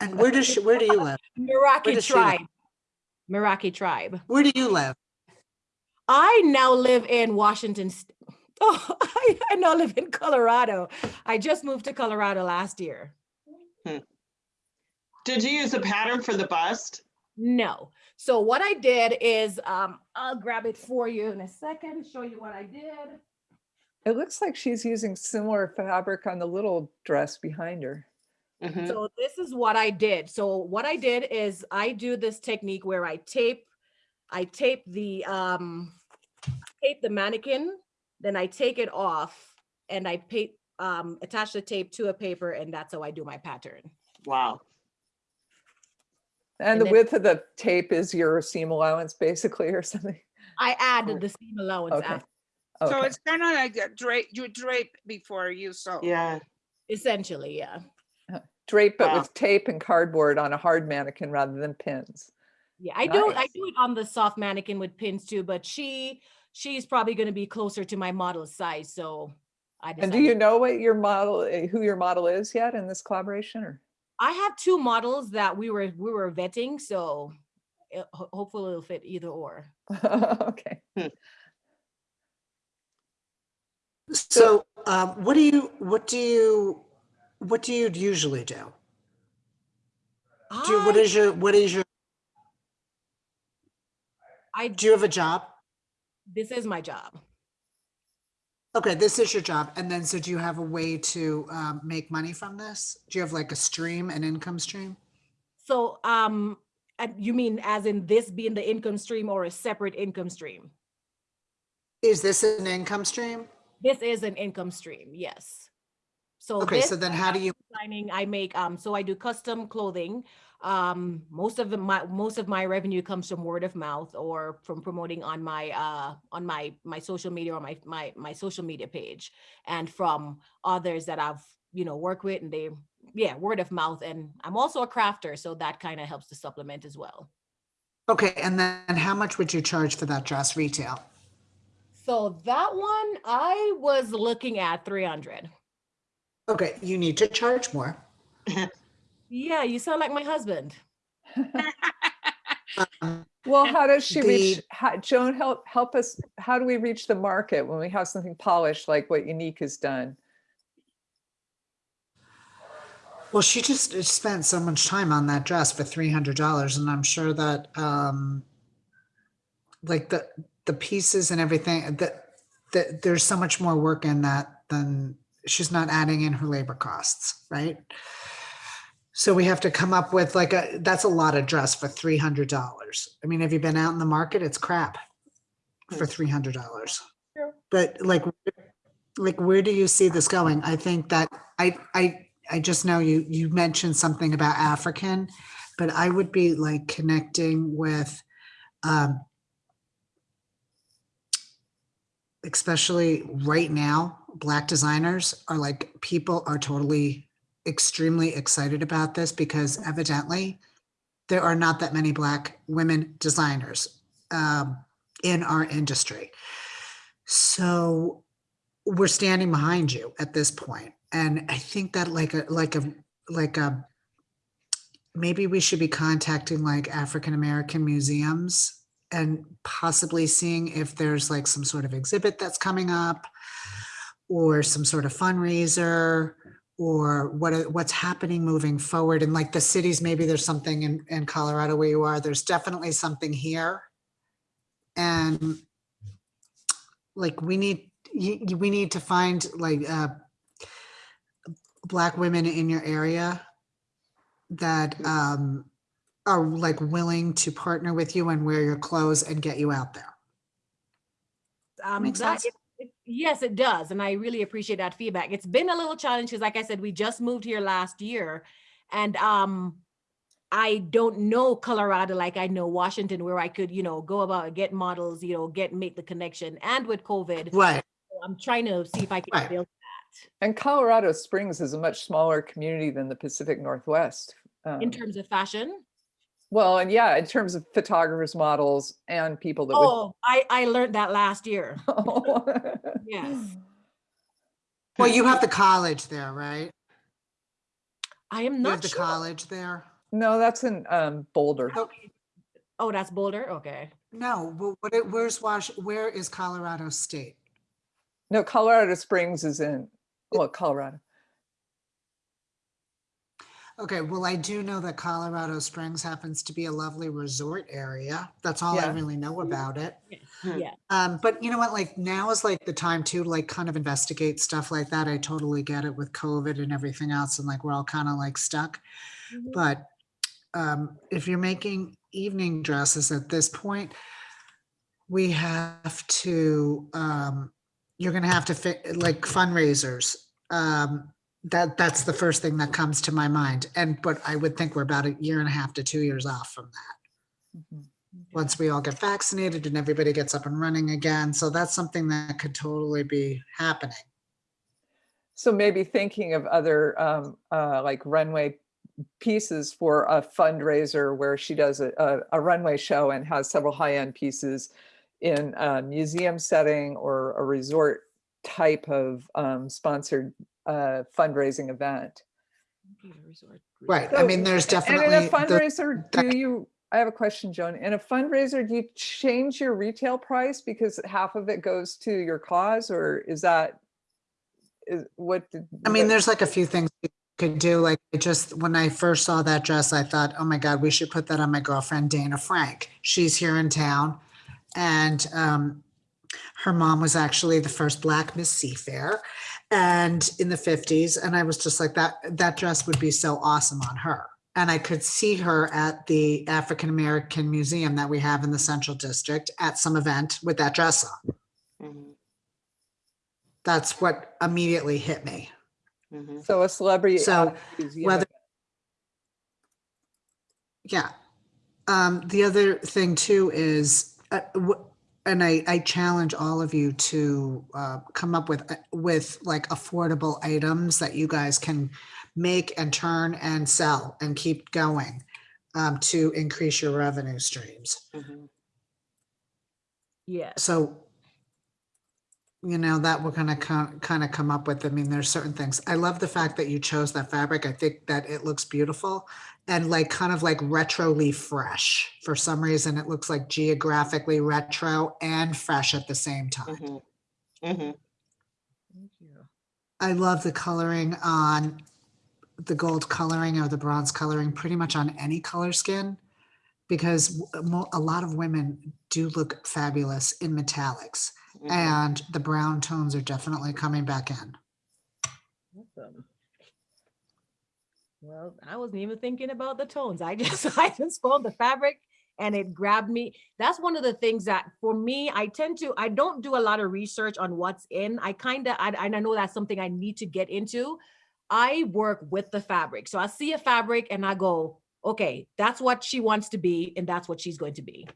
And where does she, where do you live? Meraki does she live? Tribe. Meraki Tribe. Where do you live? I now live in Washington. st- Oh, I, I now live in Colorado. I just moved to Colorado last year. Did you use a pattern for the bust? No. So what I did is, um, I'll grab it for you in a second, show you what I did. It looks like she's using similar fabric on the little dress behind her. Mhm. So this is what I did. So what I did is I do this technique where I tape, I tape the, um, tape the mannequin, then I take it off and I pa- um, attach the tape to a paper and that's how I do my pattern. Wow. And And the then- width of the tape is your seam allowance basically or something? I added the seam allowance Okay. after, So it's kind of like a drape, you drape before you sew. Yeah. essentially, yeah. Drape it Wow. with tape and cardboard on a hard mannequin rather than pins. Yeah, I do, I do it on the soft mannequin with pins too, but she, she's probably gonna be closer to my model size, so I And do you know what your model, eh, who your model is yet in this collaboration or? I have two models that we were we were vetting, so it, hopefully it'll fit either or. Okay. So, um, what do you, what do you, what do you usually do? Do, you- what is your, what is your, I do you have a job? this is my job. Okay, this is your job. And then, so do you have a way to, um, make money from this? Do you have like a stream, an income stream? So um, you mean as in this being the income stream or a separate income stream? Is this an income stream? This is an income stream, yes. So Okay, so then how do you, designing I make um so I do custom clothing. Um most of the, my most of my revenue comes from word of mouth or from promoting on my uh on my my social media or my my my social media page and from others that I've you know work with and they yeah word of mouth and I'm also a crafter so that kind of helps to supplement as well. okay, and then how much would you charge for that dress retail? So that one I was looking at 300. Okay, you need to charge more. Yeah, you sound like my husband. Um, Well, how does she reach, how, Joan, help, help us, how do we reach the market when we have something polished like what Unique has done? Well, she just spent so much time on that dress for three hundred dollars, and I'm sure that um like the the pieces and everything that that there's so much more work in that than she's not adding in her labor costs, right? So we have to come up with like a that's a lot of dress for three hundred dollars. I mean, have you been out in the market? It's crap for three hundred dollars. Sure. But like, like where do you see this going? I think that I I I just know you, you mentioned something about African, but I would be like connecting with, um, especially right now, black designers are like, people are totally extremely excited about this because evidently there are not that many black women designers, um, in our industry. So we're standing behind you at this point. And I think that like a, like a, like a, maybe we should be contacting like African-American museums and possibly seeing if there's like some sort of exhibit that's coming up or some sort of fundraiser or what, what's happening moving forward. And like the cities, maybe there's something in, in Colorado where you are, there's definitely something here. And like we need, you, we need to find like, uh, black women in your area that um, are like willing to partner with you and wear your clothes and get you out there. Um, that- sense? it- it- Yes, it does. And I really appreciate that feedback. It's been a little challenge because like I said, we just moved here last year. And um, I don't know Colorado like I know Washington where I could, you know, go about get models, you know, get, make the connection. And with COVID, Right. I'm trying to see if I can Right. build that. And Colorado Springs is a much smaller community than the Pacific Northwest. in Um, terms of fashion. Well, and yeah, in terms of photographers, models, and people that Oh, I, I learned that last year. would. Yes. Well, you have the college there, right? I am not. You have not the sure. college there? No, that's in um, Boulder. Oh, Oh, that's Boulder? Okay. No, well, what, it- where's Wash, where is Colorado State? No, Colorado Springs is in, well, Colorado. Okay, well, I do know that Colorado Springs happens to be a lovely resort area. That's all I Yeah. really know about it. Hmm. Yeah. Um, but you know what, like now is like the time to like kind of investigate stuff like that. I totally get it with COVID and everything else and like we're all kind of like stuck. Mhm. But um, if you're making evening dresses at this point, we have to, um, you're gonna have to fit like fundraisers. Um, that, that's the first thing that comes to my mind. And, but I would think we're about a year and a half to two years off from that Mhm. once we all get vaccinated and everybody gets up and running again. So that's something that could totally be happening. So maybe thinking of other um, uh, like runway pieces for a fundraiser where she does a, a, a runway show and has several high-end pieces in a museum setting or a resort type of um, sponsored uh, fundraising event. Right. I mean, there's definitely. And in a fundraiser, that- do you, I have a question, Joan. In a fundraiser, do you change your retail price because half of it goes to your cause or is that? Is what? did- I mean, what- there's like a few things you could do. Like I just, when I first saw that dress, I thought, oh my God, we should put that on my girlfriend Dana Frank. She's here in town. And um, her mom was actually the first black Miss Seafair and in the 50s. And I was just like, that, that dress would be so awesome on her. And I could see her at the African American Museum that we have in the Central District at some event with that dress on. Mhm, That's what immediately hit me. mhm. So a celebrity. So, at a museum whether- Yeah. Um, the other thing too is, uh, w- and I, I challenge all of you to, uh, come up with, uh, with like affordable items that you guys can make and turn and sell and keep going, um, to increase your revenue streams. Mhm. Yes. So, you know, that we're gonna kind, kind of come up with, I mean, there's certain things. I love the fact that you chose that fabric. I think that it looks beautiful and like kind of like retroly fresh. For some reason, it looks like geographically retro and fresh at the same time. Mhm. Mhm. I love the coloring on the gold coloring or the bronze coloring pretty much on any color skin because a lot of women do look fabulous in metallics Mhm. and the brown tones are definitely coming back in. Awesome. Well, I wasn't even thinking about the tones. I just, I just found the fabric and it grabbed me. That's one of the things that for me, I tend to, I don't do a lot of research on what's in. I kind of, I, I know that's something I need to get into. I work with the fabric. So I see a fabric and I go, okay, that's what she wants to be and that's what she's going to be.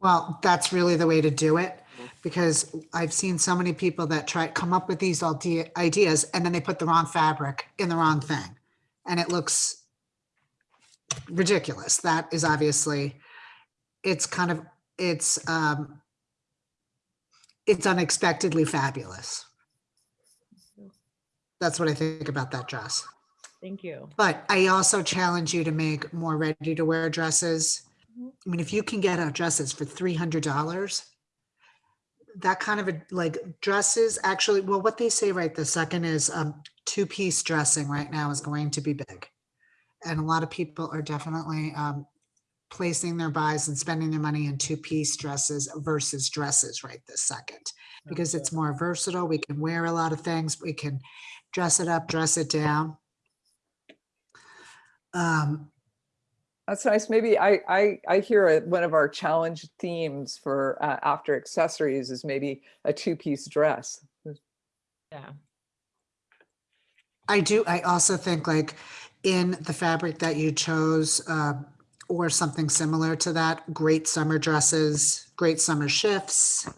Well, that's really the way to do it because I've seen so many people that try to come up with these idea- ideas and then they put the wrong fabric in the wrong thing and it looks ridiculous. That is obviously it's kind of it's um it's unexpectedly fabulous. That's what I think about that dress. Thank you. But I also challenge you to make more ready to wear dresses. I mean, if you can get out dresses for three hundred dollars, that kind of a like dresses actually, well, what they say right this second is um two-piece dressing right now is going to be big. And a lot of people are definitely um placing their buys and spending their money in two-piece dresses versus dresses right this second. Because it's more versatile, we can wear a lot of things, we can dress it up, dress it down. Um, That's nice. Maybe I, I, I hear it- one of our challenge themes for uh, after accessories is maybe a two-piece dress. Yeah. I do, I also think like in the fabric that you chose, uh, or something similar to that, great summer dresses, great summer shifts,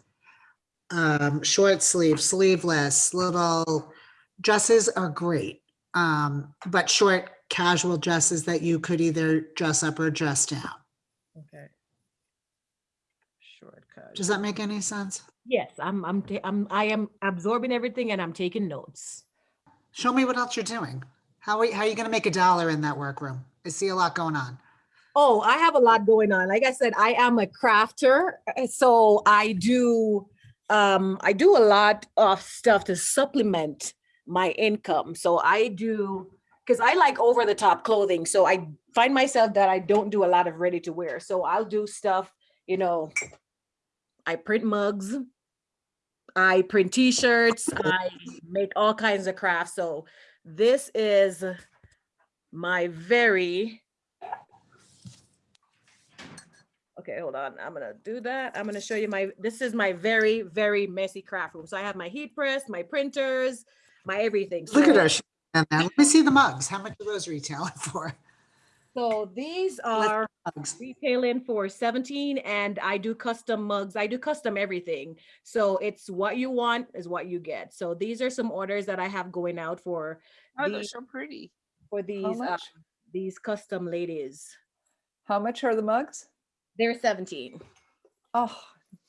um, short sleeve, sleeveless, little dresses are great. Um, but short casual dresses that you could either dress up or dress down. Okay. Shortcut. Does that make any sense? Yes, I'm, I'm, I'm, I am absorbing everything and I'm taking notes. Show me what else you're doing. How are, how are you gonna make a dollar in that workroom? I see a lot going on. Oh, I have a lot going on. Like I said, I am a crafter, uh, so I do, um, I do a lot of stuff to supplement my income. So I do, because I like over the top clothing. So I find myself that I don't do a lot of ready to wear. So I'll do stuff, you know, I print mugs, I print t-shirts, I make all kinds of crafts. So this is my very Okay, hold on. I'm gonna do that. I'm gonna show you my, this is my very, very messy craft room. So I have my heat press, my printers, my everything. Look at she- and then Let me see the mugs. How much are those retailing for? So these are Mugs. retailing for 17 and I do custom mugs. I do custom everything. So it's what you want is what you get. So these are some orders that I have going out for, Oh, they're so pretty. for these, uh, these custom ladies. How much are the mugs? They're 17. Oh,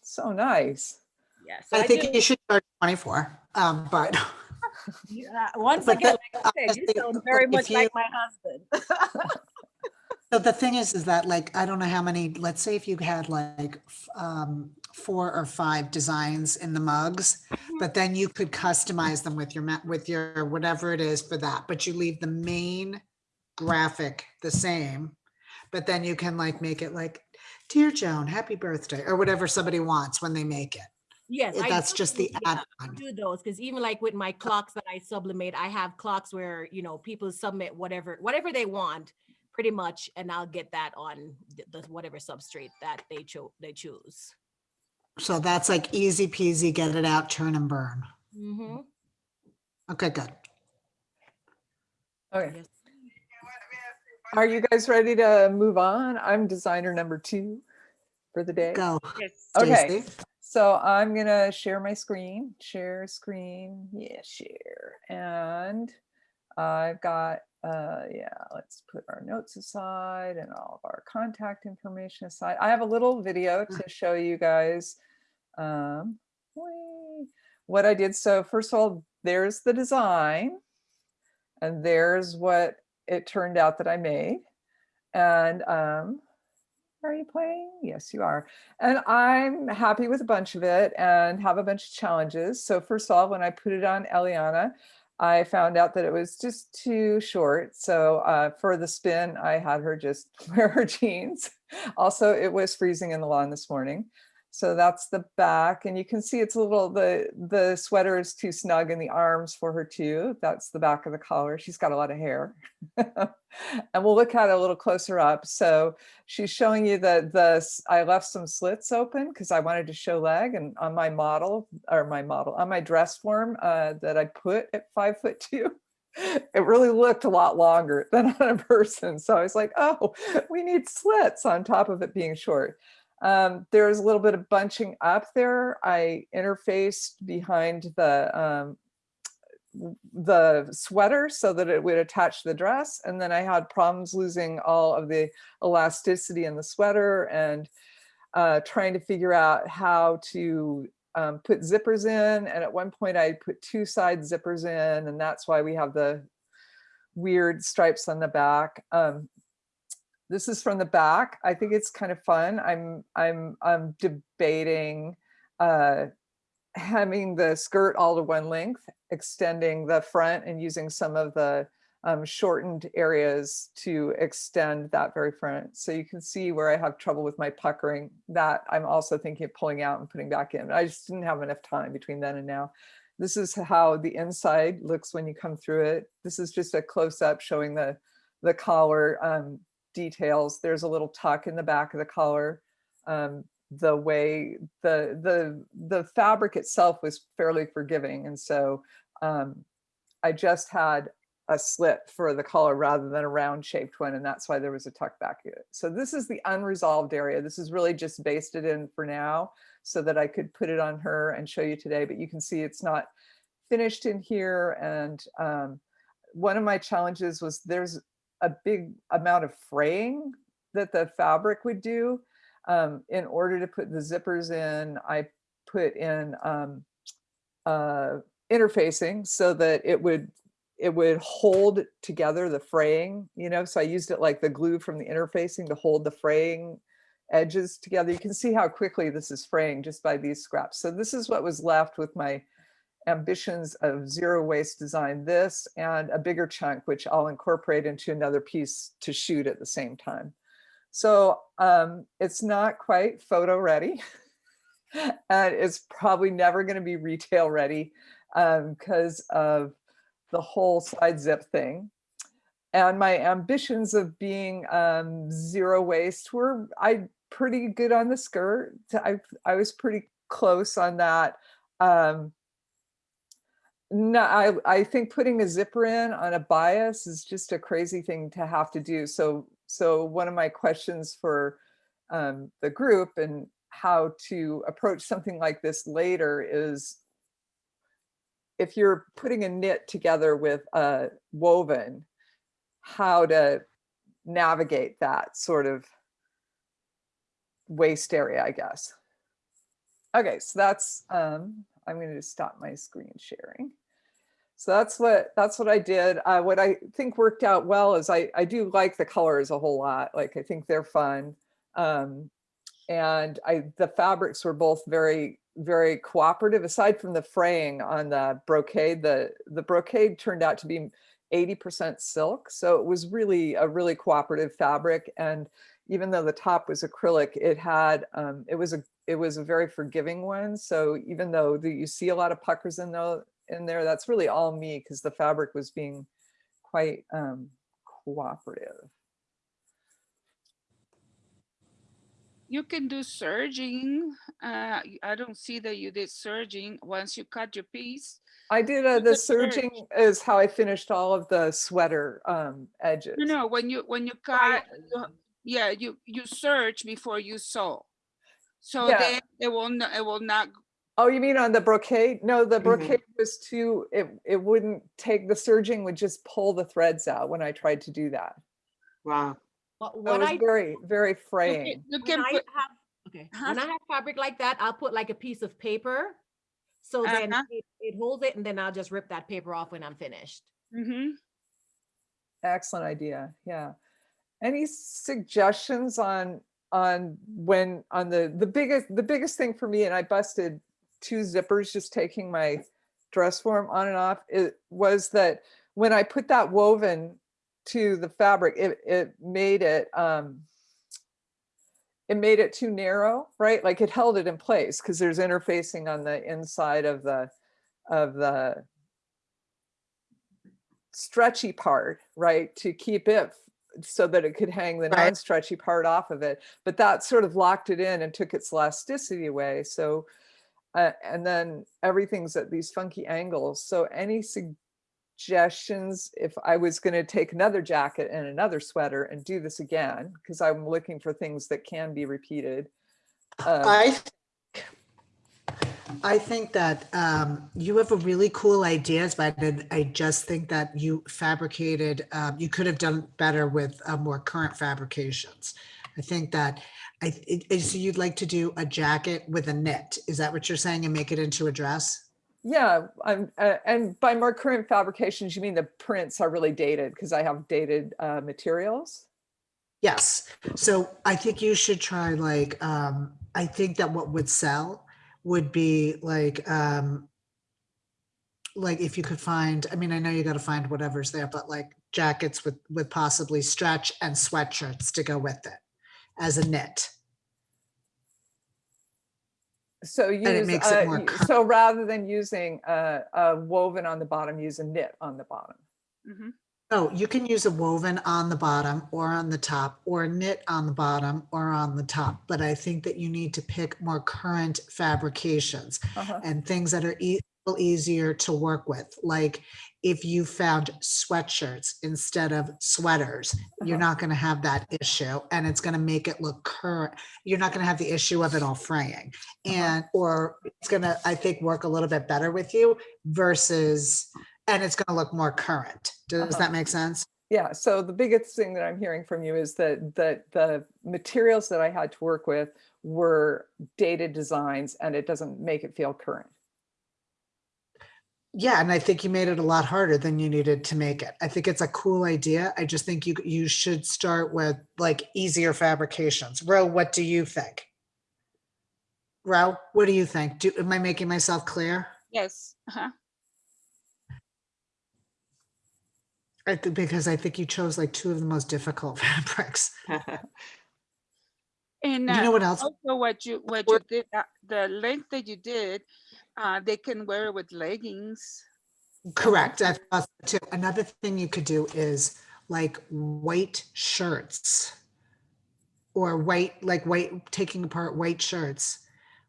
so nice. Yeah. So I think do- you should charge twenty-four, um, but Yeah, uh, once But again, that- like I said, uh, you sound very much you- like my husband. so the thing is, is that like, I don't know how many, let's say if you had like um, four or five designs in the mugs, mm-hmm. but then you could customize them with your, with your, whatever it is for that, but you leave the main graphic the same. But then you can like make it like, dear Joan, happy birthday, or whatever somebody wants when they make it. Yes, If That's do just the yeah, I add-on. do those because even like with my clocks that I sublimate, I have clocks where you know people submit whatever whatever they want, pretty much, and I'll get that on the, the whatever substrate that they chose they choose. So that's like easy peasy, get it out, turn and burn. Mm -hmm. Okay, good. Okay. Yes. Are you guys ready to move on? I'm designer number two for the day. Go. Yes. Okay. Stacy. So I'm gonna share my screen, share screen, yeah, share. And I've got, uh, yeah, let's put our notes aside and all of our contact information aside. I have a little video to show you guys um, what I did. So first of all, there's the design and there's what it turned out that I made. And um, are you playing? Yes, you are. And I'm happy with a bunch of it and have a bunch of challenges. So first of all, when I put it on Eliana, I found out that it was just too short. So uh, for the spin, I had her just wear her jeans. Also, it was freezing in the lawn this morning. So that's the back and you can see it's a little, the, the sweater is too snug in the arms for her too. That's the back of the collar. She's got a lot of hair. and we'll look at it a little closer up. So she's showing you that the, I left some slits open because I wanted to show leg and on my model or my model, on my dress form uh, that I put at five foot two, it really looked a lot longer than on a person. So I was like, oh, we need slits on top of it being short. Um, there's a little bit of bunching up there. I interfaced behind the um, the sweater so that it would attach the dress. And then I had problems losing all of the elasticity in the sweater and uh, trying to figure out how to um, put zippers in. And at one point I put two side zippers in and that's why we have the weird stripes on the back. Um, this is from the back. I think it's kind of fun. I'm I'm I'm debating uh, hemming the skirt all to one length, extending the front and using some of the um, shortened areas to extend that very front. So you can see where I have trouble with my puckering that I'm also thinking of pulling out and putting back in. I just didn't have enough time between then and now. This is how the inside looks when you come through it. This is just a close up showing the, the collar um, details. There's a little tuck in the back of the collar. Um, the way the the the fabric itself was fairly forgiving, and so um, I just had a slit for the collar rather than a round shaped one, and that's why there was a tuck back. So this is the unresolved area. This is really just basted in for now so that I could put it on her and show you today, but you can see it's not finished in here. And um, one of my challenges was there's a big amount of fraying that the fabric would do. Um, in order to put the zippers in, I put in um, uh, interfacing so that it would it would hold together the fraying, you know, so I used it like the glue from the interfacing to hold the fraying edges together. You can see how quickly this is fraying just by these scraps. So this is what was left with my ambitions of zero waste design, this and a bigger chunk, which I'll incorporate into another piece to shoot at the same time. So um, it's not quite photo ready. and it's probably never going to be retail ready because of the whole side zip thing. And my ambitions of being um, zero waste were I pretty good on the skirt. I I was pretty close on that. Um, no, I I think putting a zipper in on a bias is just a crazy thing to have to do. So so one of my questions for um, the group and how to approach something like this later is if you're putting a knit together with a woven, how to navigate that sort of waste area, I guess. Okay, so that's, um, I'm going to stop my screen sharing. So that's what that's what I did. Uh, what I think worked out well is I, I do like the colors a whole lot. Like I think they're fun. Um, and I the fabrics were both very very cooperative aside from the fraying on the brocade the the brocade turned out to be 80% silk so it was really a really cooperative fabric and even though the top was acrylic it had um, it was a it was a very forgiving one so even though the, you see a lot of puckers in though in there that's really all me because the fabric was being quite um, cooperative You can do serging. Uh, y- I don't see that you did serging once you cut your piece. I did uh, the could serge. is how I finished all of the sweater um, edges. No, no, when you, when you cut, you- yeah, you, you serge before you sew. So Yeah. then it will not, it will not, Oh, you mean on the brocade? No, the Mhm. brocade was too, it, it wouldn't take, the serging would just pull the threads out when I tried to do that. Wow. What, So It what was I very, very you fraying. can- you when can I have okay Huh? when I have fabric like that, I'll put like a piece of paper, so then Uh-huh. it, it holds it, and then I'll just rip that paper off when I'm finished. Mhm. Excellent idea. Yeah. Any suggestions on, on when, on the, the biggest, the biggest thing for me, and I busted two zippers just taking my dress form on and off, it was that when I put that woven to the fabric, it, it made it, um, it made it too narrow, right? Like it held it in place because there's interfacing on the inside of the, of the stretchy part, right? To keep it so that it could hang the Right. non-stretchy part off of it. But that sort of locked it in and took its elasticity away. So, uh, and then everything's at these funky angles. So any suggestions if I was going to take another jacket and another sweater and do this again, because I'm looking for things that can be repeated. um, I, think- I think that um, you have a really cool ideas, but I just think that you fabricated, um, you could have done better with uh, more current fabrications. I think that, I, it- it- so you'd like to do a jacket with a knit, is that what you're saying, and make it into a dress? Yeah, I'm, uh, and by more current fabrications, you mean the prints are really dated because I have dated uh, materials? Yes, so I think you should try like, um, I think that what would sell would be like, um, like if you could find, I mean, I know you gotta find whatever's there, but like jackets with, with possibly stretch and sweatshirts to go with it as a knit. So it use, makes it uh, more y- so rather than using uh, a woven on the bottom, use a knit on the bottom. hmm Oh, you can use a woven on the bottom or on the top or a knit on the bottom or on the top. But I think that you need to pick more current fabrications. Uh-huh. and things that are e- little easier to work with. Like if you found sweatshirts instead of sweaters, you're Uh-huh. not going to have that issue and it's going to make it look current. You're not going to have the issue of it all fraying. Uh-huh. And, or it's going to, I think, work a little bit better with you versus, and it's going to look more current. Does Uh-huh. that make sense? Yeah, so the biggest thing that I'm hearing from you is that that the materials that I had to work with were dated designs and it doesn't make it feel current. Yeah, and I think you made it a lot harder than you needed to make it. I think it's a cool idea. I just think you you should start with like easier fabrications. Ro, what do you think? Ro, what do you think? Do am I making myself clear? Yes. Uh-huh. I think because I think you chose like two of the most difficult fabrics. And You uh, know what else? also what you what you did uh, the length that you did, uh, they can wear it with leggings. Correct. I thought so too. Another thing you could do is like white shirts or white, like white, taking apart white shirts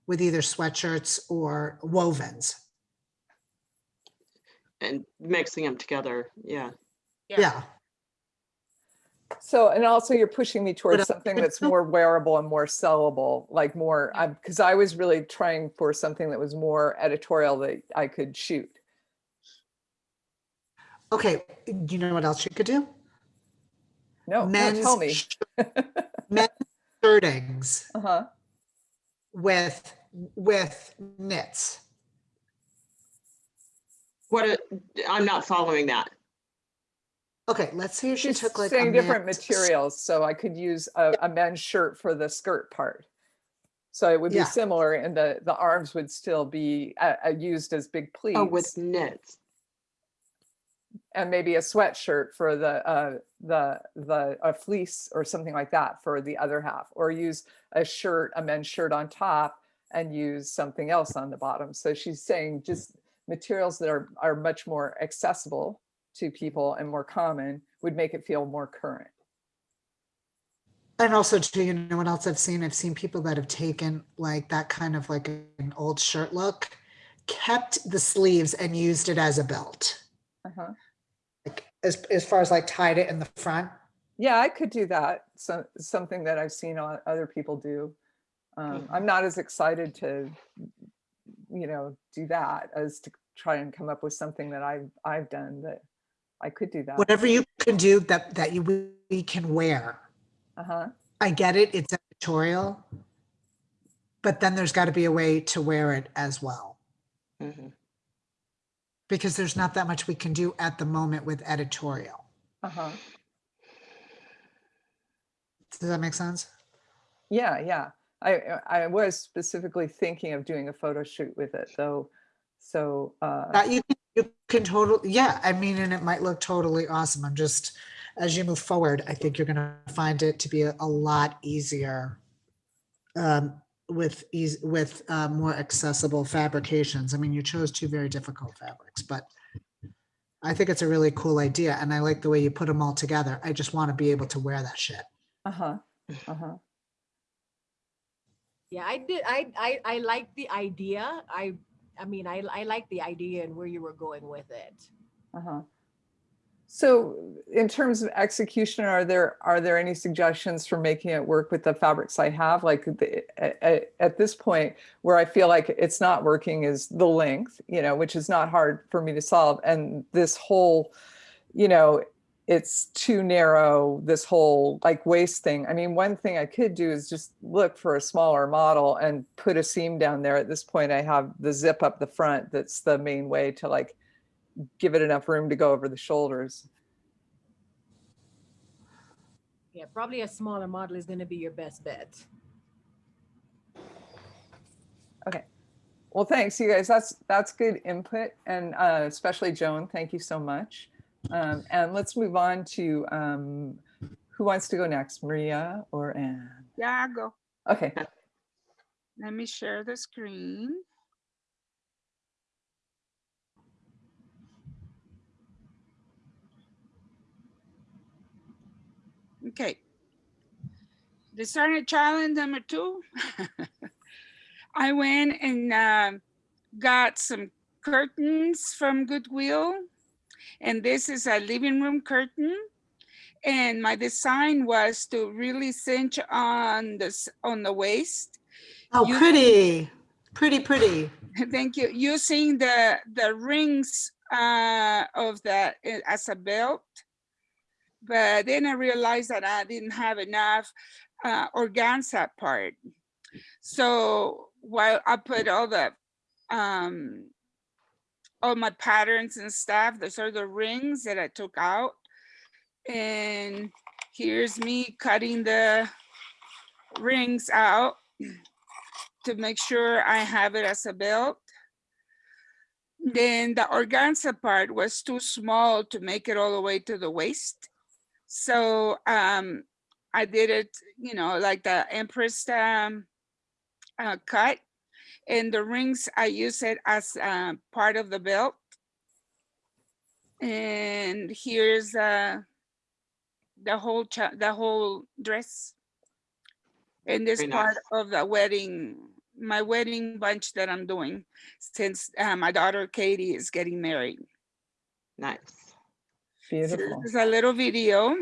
with either sweatshirts or wovens. And mixing them together, yeah. Yeah. Yeah. So, and also you're pushing me towards something that's more wearable and more sellable, like more, because I was really trying for something that was more editorial that I could shoot. Okay. Do you know what else you could do? No, no, Men's, tell me. men's shirtings Uh-huh. with, with knits. What, I'm not following that. Okay, let's see if she She's took like. a saying different materials, so I could use a, a men's shirt for the skirt part. So it would be Yeah. similar and the, the arms would still be uh, uh, used as big pleats. Oh, with knits. And maybe a sweatshirt for the, uh, the, the, a fleece or something like that for the other half. Or use a shirt, a men's shirt on top and use something else on the bottom. So she's saying just materials that are, are much more accessible to people and more common would make it feel more current. And also too, you know what else I've seen? I've seen people that have taken like that kind of like an old shirt look, kept the sleeves and used it as a belt. Uh-huh. Like as, as far as like tied it in the front. Yeah, I could do that. So something that I've seen other people do. Um, I'm not as excited to, you know, do that as to try and come up with something that I've I've done that I could do that. Whatever you can do that, that you, we- can wear. Uh-huh. I get it, it's editorial. But then there's got to be a way to wear it as well. Mhm. Because there's not that much we can do at the moment with editorial. Uh-huh. Does that make sense? Yeah, yeah. I I was specifically thinking of doing a photo shoot with it though. So, uh, That you, can- you can totally, yeah, I mean, and it might look totally awesome. I'm just, as you move forward, I think you're gonna find it to be a, a lot easier um, with ease, with uh, more accessible fabrications. I mean, you chose two very difficult fabrics, but I think it's a really cool idea and I like the way you put them all together. I just want to be able to wear that shit. uh-huh, uh-huh. Yeah, I did. I I I like the idea. I I mean, I I like the idea and where you were going with it. Uh-huh. So in terms of execution, are there, are there any suggestions for making it work with the fabrics I have? Like the, at, at this point where I feel like it's not working is the length, you know, which is not hard for me to solve. And this whole, you know, it's too narrow, this whole like waist thing. I mean, one thing I could do is just look for a smaller model and put a seam down there. At this point, I have the zip up the front. That's the main way to like give it enough room to go over the shoulders. Yeah, probably a smaller model is going to be your best bet. Okay. Well, thanks, you guys. That's that's good input, and uh, especially Joan. Thank you so much. Um, and let's move on to um, who wants to go next, Maria or Anne? Yeah, I'll go. Okay. Let me share the screen. Okay. Designer challenge number two. I went and um, got some curtains from Goodwill. And this is a living room curtain. And my design was to really cinch on this on the waist Oh, You- pretty, pretty, pretty. Thank you. Using the the rings uh, of that i- as a belt, but then I realized that I didn't have enough uh, organza part. So while I put all the um, all my patterns and stuff, those are the rings that I took out, and here's me cutting the rings out to make sure I have it as a belt. Then the organza part was too small to make it all the way to the waist. So um, I did it, you know, like the Empress um, uh, cut. And the rings, I use it as uh, part of the belt. And here's uh, the whole the whole dress. And this Very part nice. of the wedding, my wedding bunch that I'm doing, since uh, my daughter Katie is getting married. Nice. So Beautiful. This is a little video.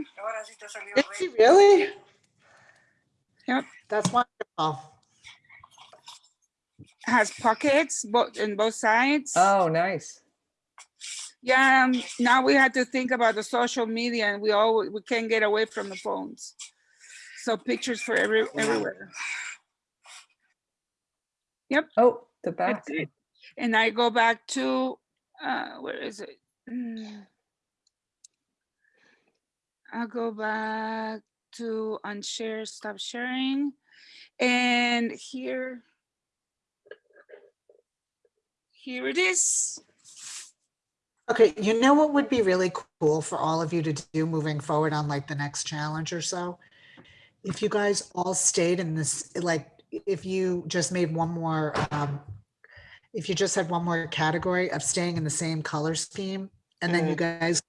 Is she really? Yep. That's wonderful. Has pockets both in both sides. Oh, nice. Yeah, um, now we had to think about the social media and we all, we can't get away from the phones. So pictures for every, everywhere. Yep. Oh, the back. And I go back to, uh, where is it? Mm. I'll go back to unshare, stop sharing. And here. Here it is. Okay, you know what would be really cool for all of you to do moving forward on like the next challenge or so? If you guys all stayed in this, like, if you just made one more, um, if you just had one more category of staying in the same color scheme, and then you guys,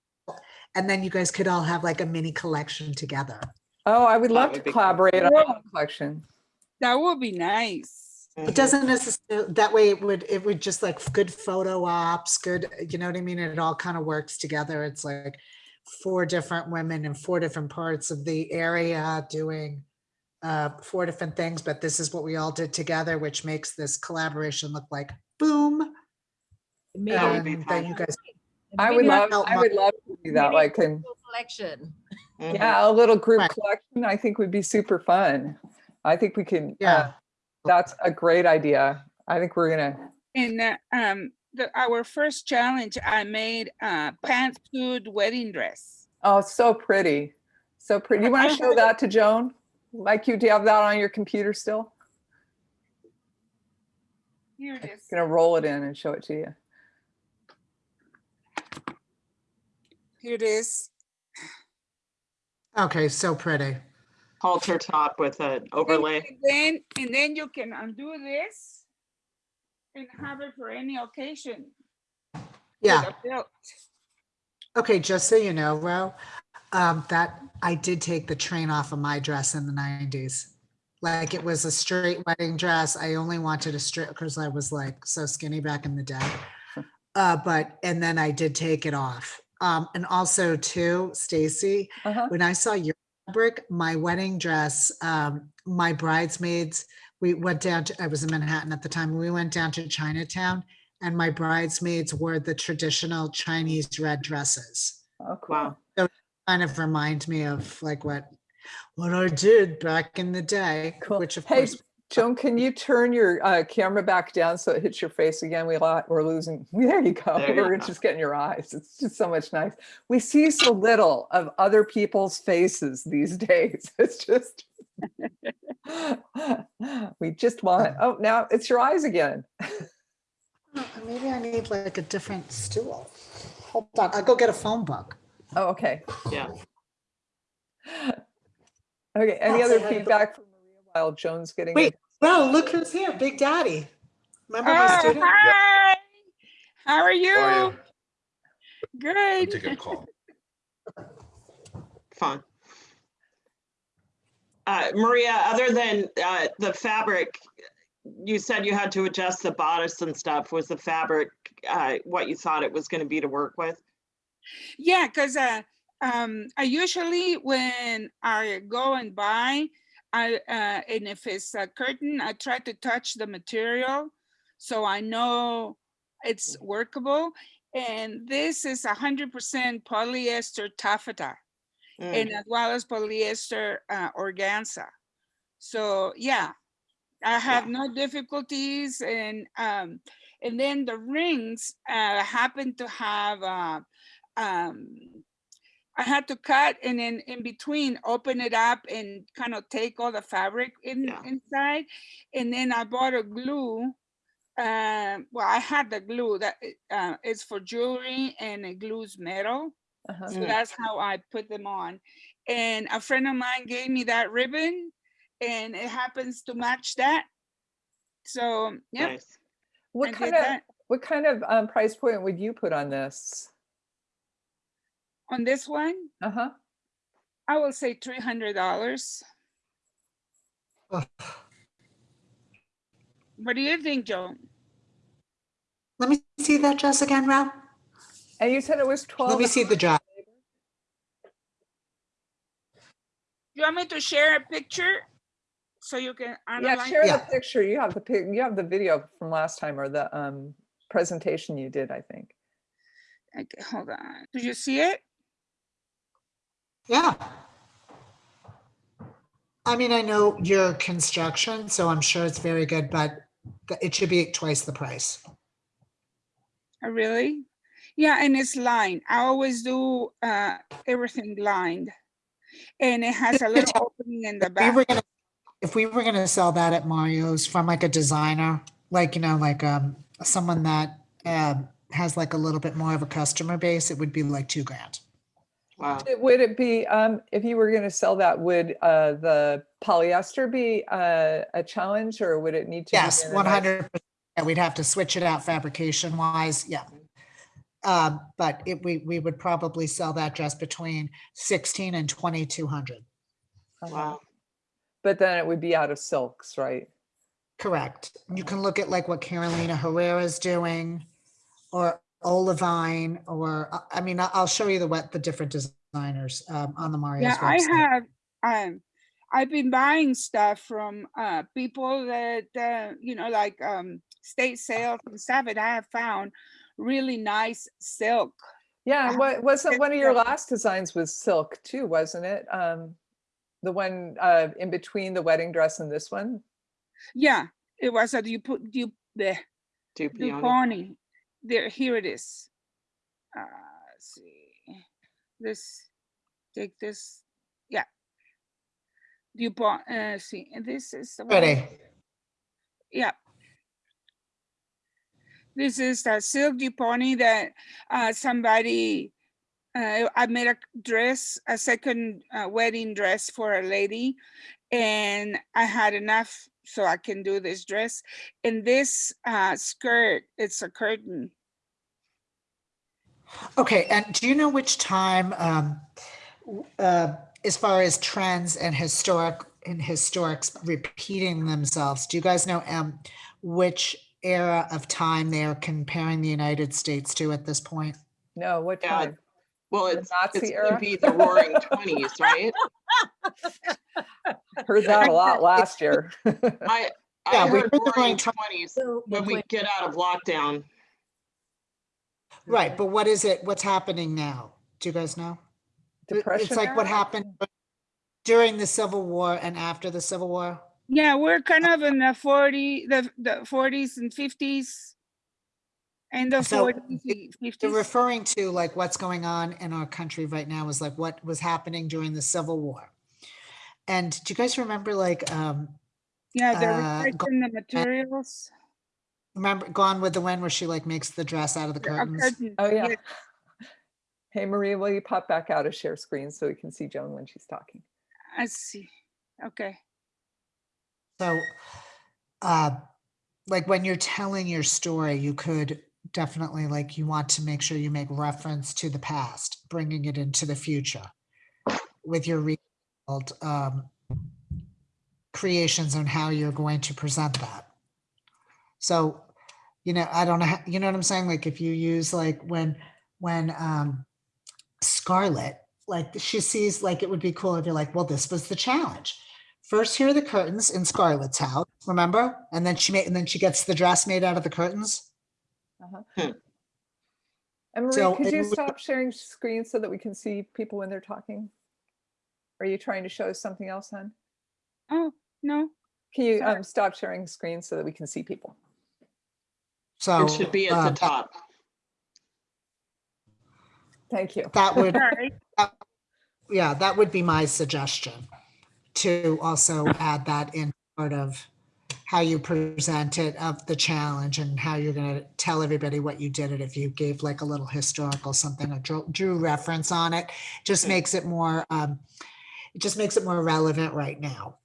and then you guys could all have like a mini collection together. Oh, I would love would to be cool. collaborate on a collection. That would be nice. It doesn't necessarily, that way it would, it would just like good photo ops, good, you know what I mean? It all kind of works together. It's like four different women in four different parts of the area doing uh, four different things, but this is what we all did together, which makes this collaboration look like boom. Maybe That would be And then you guys, I would love, I would love to do that, like, in collection. Mhm. yeah, a little group Right. collection, I think would be super fun. I think we can, Yeah. yeah, that's a great idea. I think we're gonna. In uh, um, the, our first challenge, I made uh, a pantsuit wedding dress. Oh, so pretty, so pretty. You want to show that to Joan? Like you do you have that on your computer still? Here it is. I'm gonna roll it in and show it to you. Here it is. Okay, so pretty. Halter top with an And- overlay. And then, and then you can undo this and have it for any occasion. Yeah. Okay, just so you know, Ro, um, that I did take the train off of my dress in the nineties. Like it was a straight wedding dress. I only wanted a straight because I was like so skinny back in the day. Uh, but, and then I did take it off. Um, and also too, Stacy, Uh-huh. when I saw your fabric, my wedding dress, um, my bridesmaids, we went down to, I was in Manhattan at the time, we went down to Chinatown and my bridesmaids wore the traditional Chinese red dresses. Oh, cool. Wow. Kind of remind me of like what, what I did back in the day, Cool. which of Hey, course, Joan, can you turn your uh, camera back down so it hits your face again? We lot, we're losing. There you go. There you We're go. just getting your eyes. It's just so much nice. We see so little of other people's faces these days. It's just. we just want. Oh, now it's your eyes again. Oh, maybe I need like a different stool. Hold on, I'll go get a phone book. Oh, okay. Yeah. Okay. Any Oh, other say hi to the- feedback from Maria while Joan's getting? Wait, it? well, look who's here, Big Daddy. Remember my Oh, student? hi. How are How are you? you? I'm Good. taking a call. Fun. Uh, Maria, other than uh, the fabric, you said you had to adjust the bodice and stuff. Was the fabric uh, what you thought it was going to be to work with? Yeah, because uh, um, I usually when I go and buy, I uh, and if it's a curtain, I try to touch the material so I know it's workable. And this is hundred percent polyester taffeta, Mm, and as well as polyester uh, organza. So yeah, I have no difficulties, and um, and then the rings uh, happen to have uh, um, I had to cut and then in between open it up and kind of take all the fabric in Yeah. inside, and then I bought a glue. Um, well, I had the glue that uh, is for jewelry and it glues metal. Uh-huh. So Mm. that's how I put them on. And a friend of mine gave me that ribbon and it happens to match that. So, yeah, nice. What kind of that. what kind of um, price point would you put on this? On this one, Uh-huh. I will say $300. Ugh. What do you think, Joan? Let me see that dress again, Rob. And you said it was 12. Let me see the dress. You want me to share a picture so you can Yeah, analyze? share the picture. You have the pic, you have the video from last time or the um presentation you did, I think. Okay, hold on. Do you see it? Yeah. I mean, I know your construction, so I'm sure it's very good, but it should be twice the price. Oh, Really? Yeah, and it's lined. I always do uh, everything lined. And it has a little opening in the we back. were gonna, if we were gonna sell that at Mario's from like a designer, like, you know, like, um, someone that, um, has like a little bit more of a customer base, it would be like two grand. Wow. Would it be, um, if you were going to sell that, would uh, the polyester be uh, a challenge or would it need to? be Yes, in a one nice- hundred. Yeah, we'd have to switch it out fabrication wise, yeah. Um, but it, we, we would probably sell that just between sixteen and twenty-two hundred. uh-huh. Wow. But then it would be out of silks, right? Correct. You can look at like what Carolina Herrera is doing or Olivine, or, I mean, I- I'll show you the what, the different designers, um, on the Mario's Yeah, I website. have, um, I've been buying stuff from, uh, people that, uh, you know, like, um, state sales and stuff, and I have found really nice silk. Yeah, and what, wasn't one of your silk. last designs was silk too, wasn't it? Um, The one uh, in between the wedding dress and this one? Yeah, it was a, you put, you, the, Dupioni. Duponi. There, here it is. Uh, let's see, this, take this, yeah. Dupont, uh, see, and this is the one. Ready? Yeah. This is the silk Duponi that uh, somebody uh, I made a dress, a second uh, wedding dress for a lady, and I had enough so I can do this dress. And this uh, skirt, it's a curtain. Okay, and do you know which time, um, uh, as far as trends and historic and historics repeating themselves, do you guys know, um, which era of time they are comparing the United States to at this point? No, what Yeah, time? Well, The it's, Nazi it's gonna era? be the roaring twenties, right? Heard that a lot last year. I, Yeah, I we heard heard the roaring roaring twenties when we get out of lockdown. Right, but what is it, what's happening now? Do you guys know? Depression It's like what happened during the Civil War and after the Civil War? Yeah, we're kind of in the 40, the, the 40s and 50s. And the So, 40s, They're referring to like what's going on in our country right now is like what was happening during the Civil War. And do you guys remember like, um, Yeah, they're uh, go- recycling the materials. remember Gone with the Wind where she like makes the dress out of the A curtains? curtain, Oh, yeah. yes. Hey, Maria, will you pop back out of share screen so we can see Joan when she's talking? I see. Okay. So, uh, like when you're telling your story, you could definitely like, you want to make sure you make reference to the past, bringing it into the future with your rebuild, um, creations on how you're going to present that. So, you know, I don't know, how- you know what I'm saying? Like if you use like when, when, um, Scarlett, like she sees like it would be cool if you're like, well, this was the challenge. First, here are the curtains in Scarlett's house, remember? And then she made, and then she gets the dress made out of the curtains. And Maria, So could you stop sharing screen so that we can see people when they're talking? Are you trying to show us something else, hon? Oh, no. Can you um, stop sharing screen so that we can see people? So. It should be at uh, the top. Thank you. That would, Sorry. yeah, that would be my suggestion to also add that in part of how you present it of the challenge and how you're gonna tell everybody what you did it. If you gave like a little historical something or drew, drew reference on it, just Hmm. makes it more, um, it just makes it more relevant right now.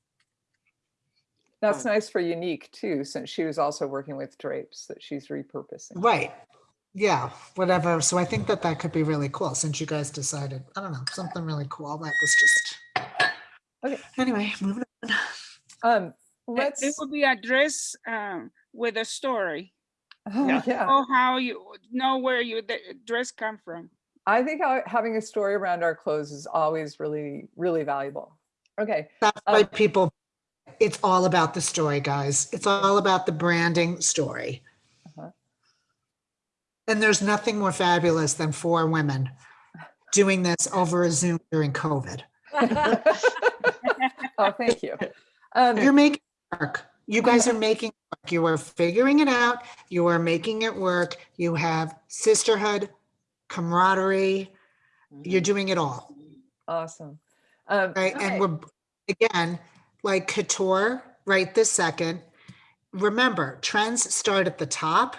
That's nice for Unique too, since she was also working with drapes that she's repurposing. Right. Yeah, whatever. So I think that that could be really cool since you guys decided, I don't know, something really cool. That was just. Okay. Anyway, moving on. Um, It- let's, It would be a dress um, with a story. oh, Yeah. yeah. Know how you know where your the dress come from. I think having a story around our clothes is always really, really valuable. Okay, That's why Um, people, it's all about the story, guys. It's all about the branding story. Uh-huh. And there's nothing more fabulous than four women doing this over a Zoom during COVID. oh, thank you. Um, You're making it work. You guys are making, it work. you are figuring it out. You are making it work. You have sisterhood, camaraderie. You're mm-hmm. doing it all. awesome. Um, Right, and right. we're, again, like couture, right this second. Remember, trends start at the top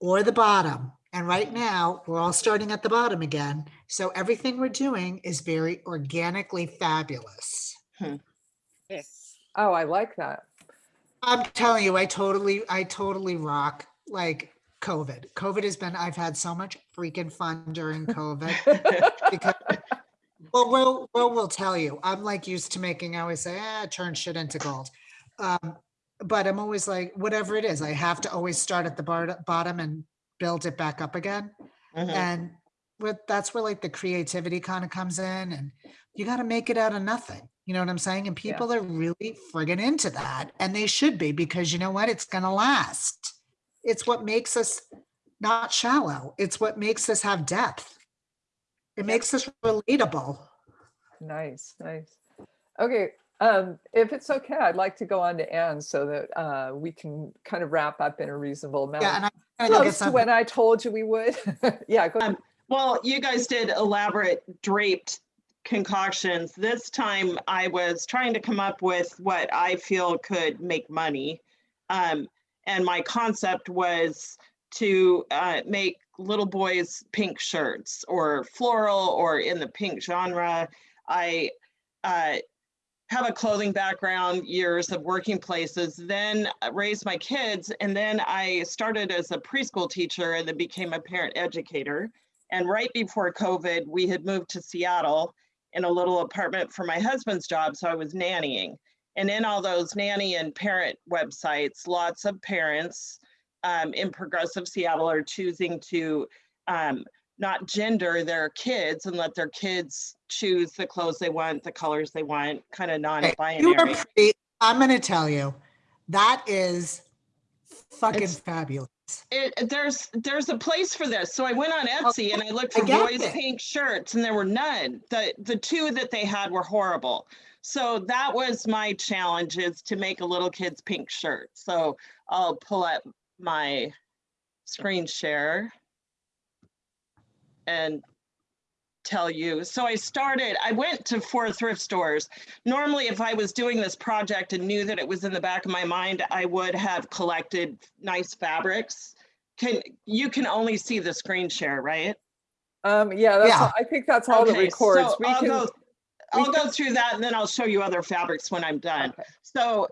or the bottom. And right mm-hmm. now, we're all starting at the bottom again. So everything we're doing is very organically fabulous. Hmm. Yes. Oh, I like that. I'm telling you, I totally, I totally rock like COVID. COVID has been, I've had so much freaking fun during COVID. because well Will, Will will tell you i'm like used to making i always say ah turn shit into gold um but i'm always like whatever it is i have to always start at the bar- bottom and build it back up again Mhm. and what that's where like the creativity kind of comes in and you got to make it out of nothing you know what i'm saying and Yeah. people are really friggin' into that and they should be because you know what it's gonna last it's what makes us not shallow it's what makes us have depth it makes us relatable Nice, nice. Okay, um, if it's okay, I'd like to go on to Anne so that uh, we can kind of wrap up in a reasonable amount. yeah and i'm gonna go get Close to when I told you we would. yeah, go. Um, Well, you guys did elaborate draped concoctions. This time I was trying to come up with what I feel could make money. Um, and my concept was to uh, make little boys pink shirts or floral or in the pink genre. I uh, have a clothing background, years of working places, then raised my kids, and then I started as a preschool teacher and then became a parent educator. And right before COVID, we had moved to Seattle in a little apartment for my husband's job, so I was nannying. And in all those nanny and parent websites, lots of parents um, in progressive Seattle are choosing to um, not gender their kids and let their kids choose the clothes they want, the colors they want, kind of Okay, You are non-binary. pretty, I'm gonna tell you, that is fucking It's- fabulous. It, there's there's a place for this. So I went on Etsy and I looked for get boys it. pink shirts and there were none. The the two that they had were horrible. So that was my challenge is to make a little kid's pink shirt. So I'll pull up my screen share and tell you. So I started, I went to four thrift stores. Normally, if I was doing this project and knew that it was in the back of my mind, I would have collected nice fabrics. Can, you can only see the screen share, right? Um, yeah, that's, Yeah. all- I think that's all that Okay, records. so We I'll can, go, we I'll go through that and then I'll show you other fabrics when I'm done. okay. So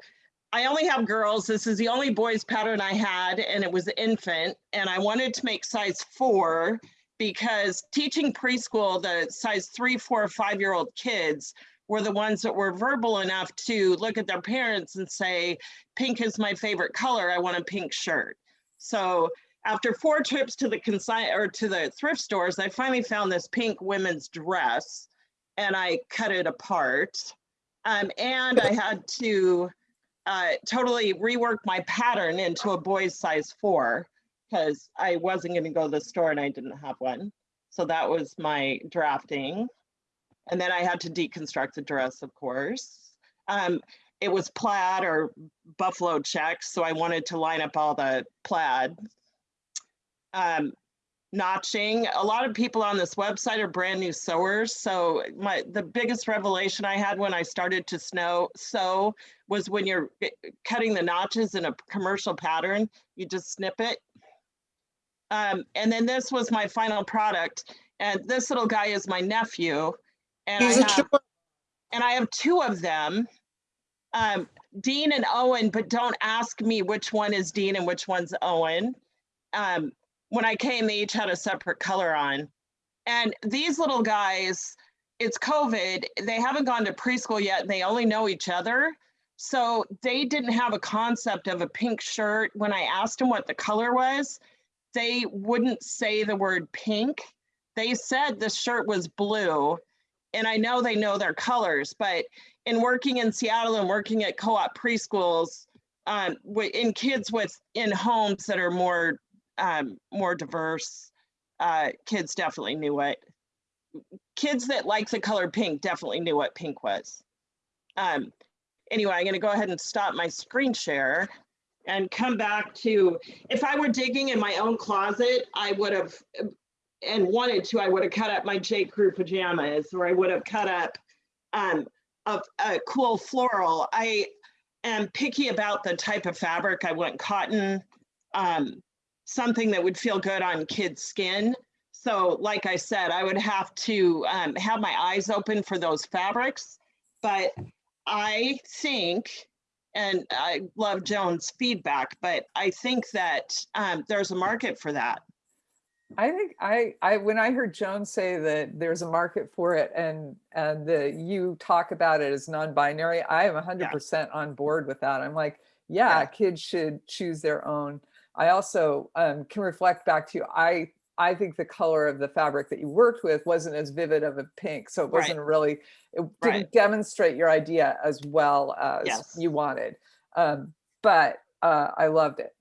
I only have girls. This is the only boys pattern I had, and it was infant. And I wanted to make size four because teaching preschool, the size three, four, five year old kids were the ones that were verbal enough to look at their parents and say, pink is my favorite color. I want a pink shirt. So after four trips to the consign or to the thrift stores, I finally found this pink women's dress and I cut it apart. Um, and I had to uh, totally rework my pattern into a boy's size four because I wasn't going to go to the store and I didn't have one. So that was my drafting. And then I had to deconstruct the dress, of course. Um, it was plaid or buffalo checks, so I wanted to line up all the plaid. Um, notching. A lot of people on this website are brand new sewers. So my the biggest revelation I had when I started to snow sew was when you're eh, cutting the notches in a commercial pattern, you just snip it. Um, and then this was my final product. And this little guy is my nephew. And I He's have, and I have two of them. Um, Dean and Owen, but don't ask me which one is Dean and which one's Owen. Um, when I came, they each had a separate color on. And these little guys, it's COVID, they haven't gone to preschool yet, and they only know each other. So they didn't have a concept of a pink shirt. When I asked them what the color was, they wouldn't say the word pink. They said the shirt was blue. And I know they know their colors, but in working in Seattle and working at co-op preschools, um, in kids with in homes that are more um, more diverse, uh, kids definitely knew it. Kids that like the color pink definitely knew what pink was. Um, anyway, I'm going to go ahead and stop my screen share and come back to if I were digging in my own closet, I would have and wanted to, I would have cut up my J. Crew pajamas or I would have cut up um, a, a cool floral. I am picky about the type of fabric. I want cotton, um, something that would feel good on kids' skin. So, like I said, I would have to um, have my eyes open for those fabrics. But I think, and I love Joan's feedback, but I think that um, there's a market for that. I think I, I, when I heard Joan say that there's a market for it and, and that you talk about it as non-binary, I am hundred percent on board with that. I'm like, yeah, Yeah. kids should choose their own. I also um, can reflect back to you. I, I think the color of the fabric that you worked with wasn't as vivid of a pink. So it wasn't really, it didn't demonstrate your idea as well as Yes. you wanted. Um, but uh, I loved it.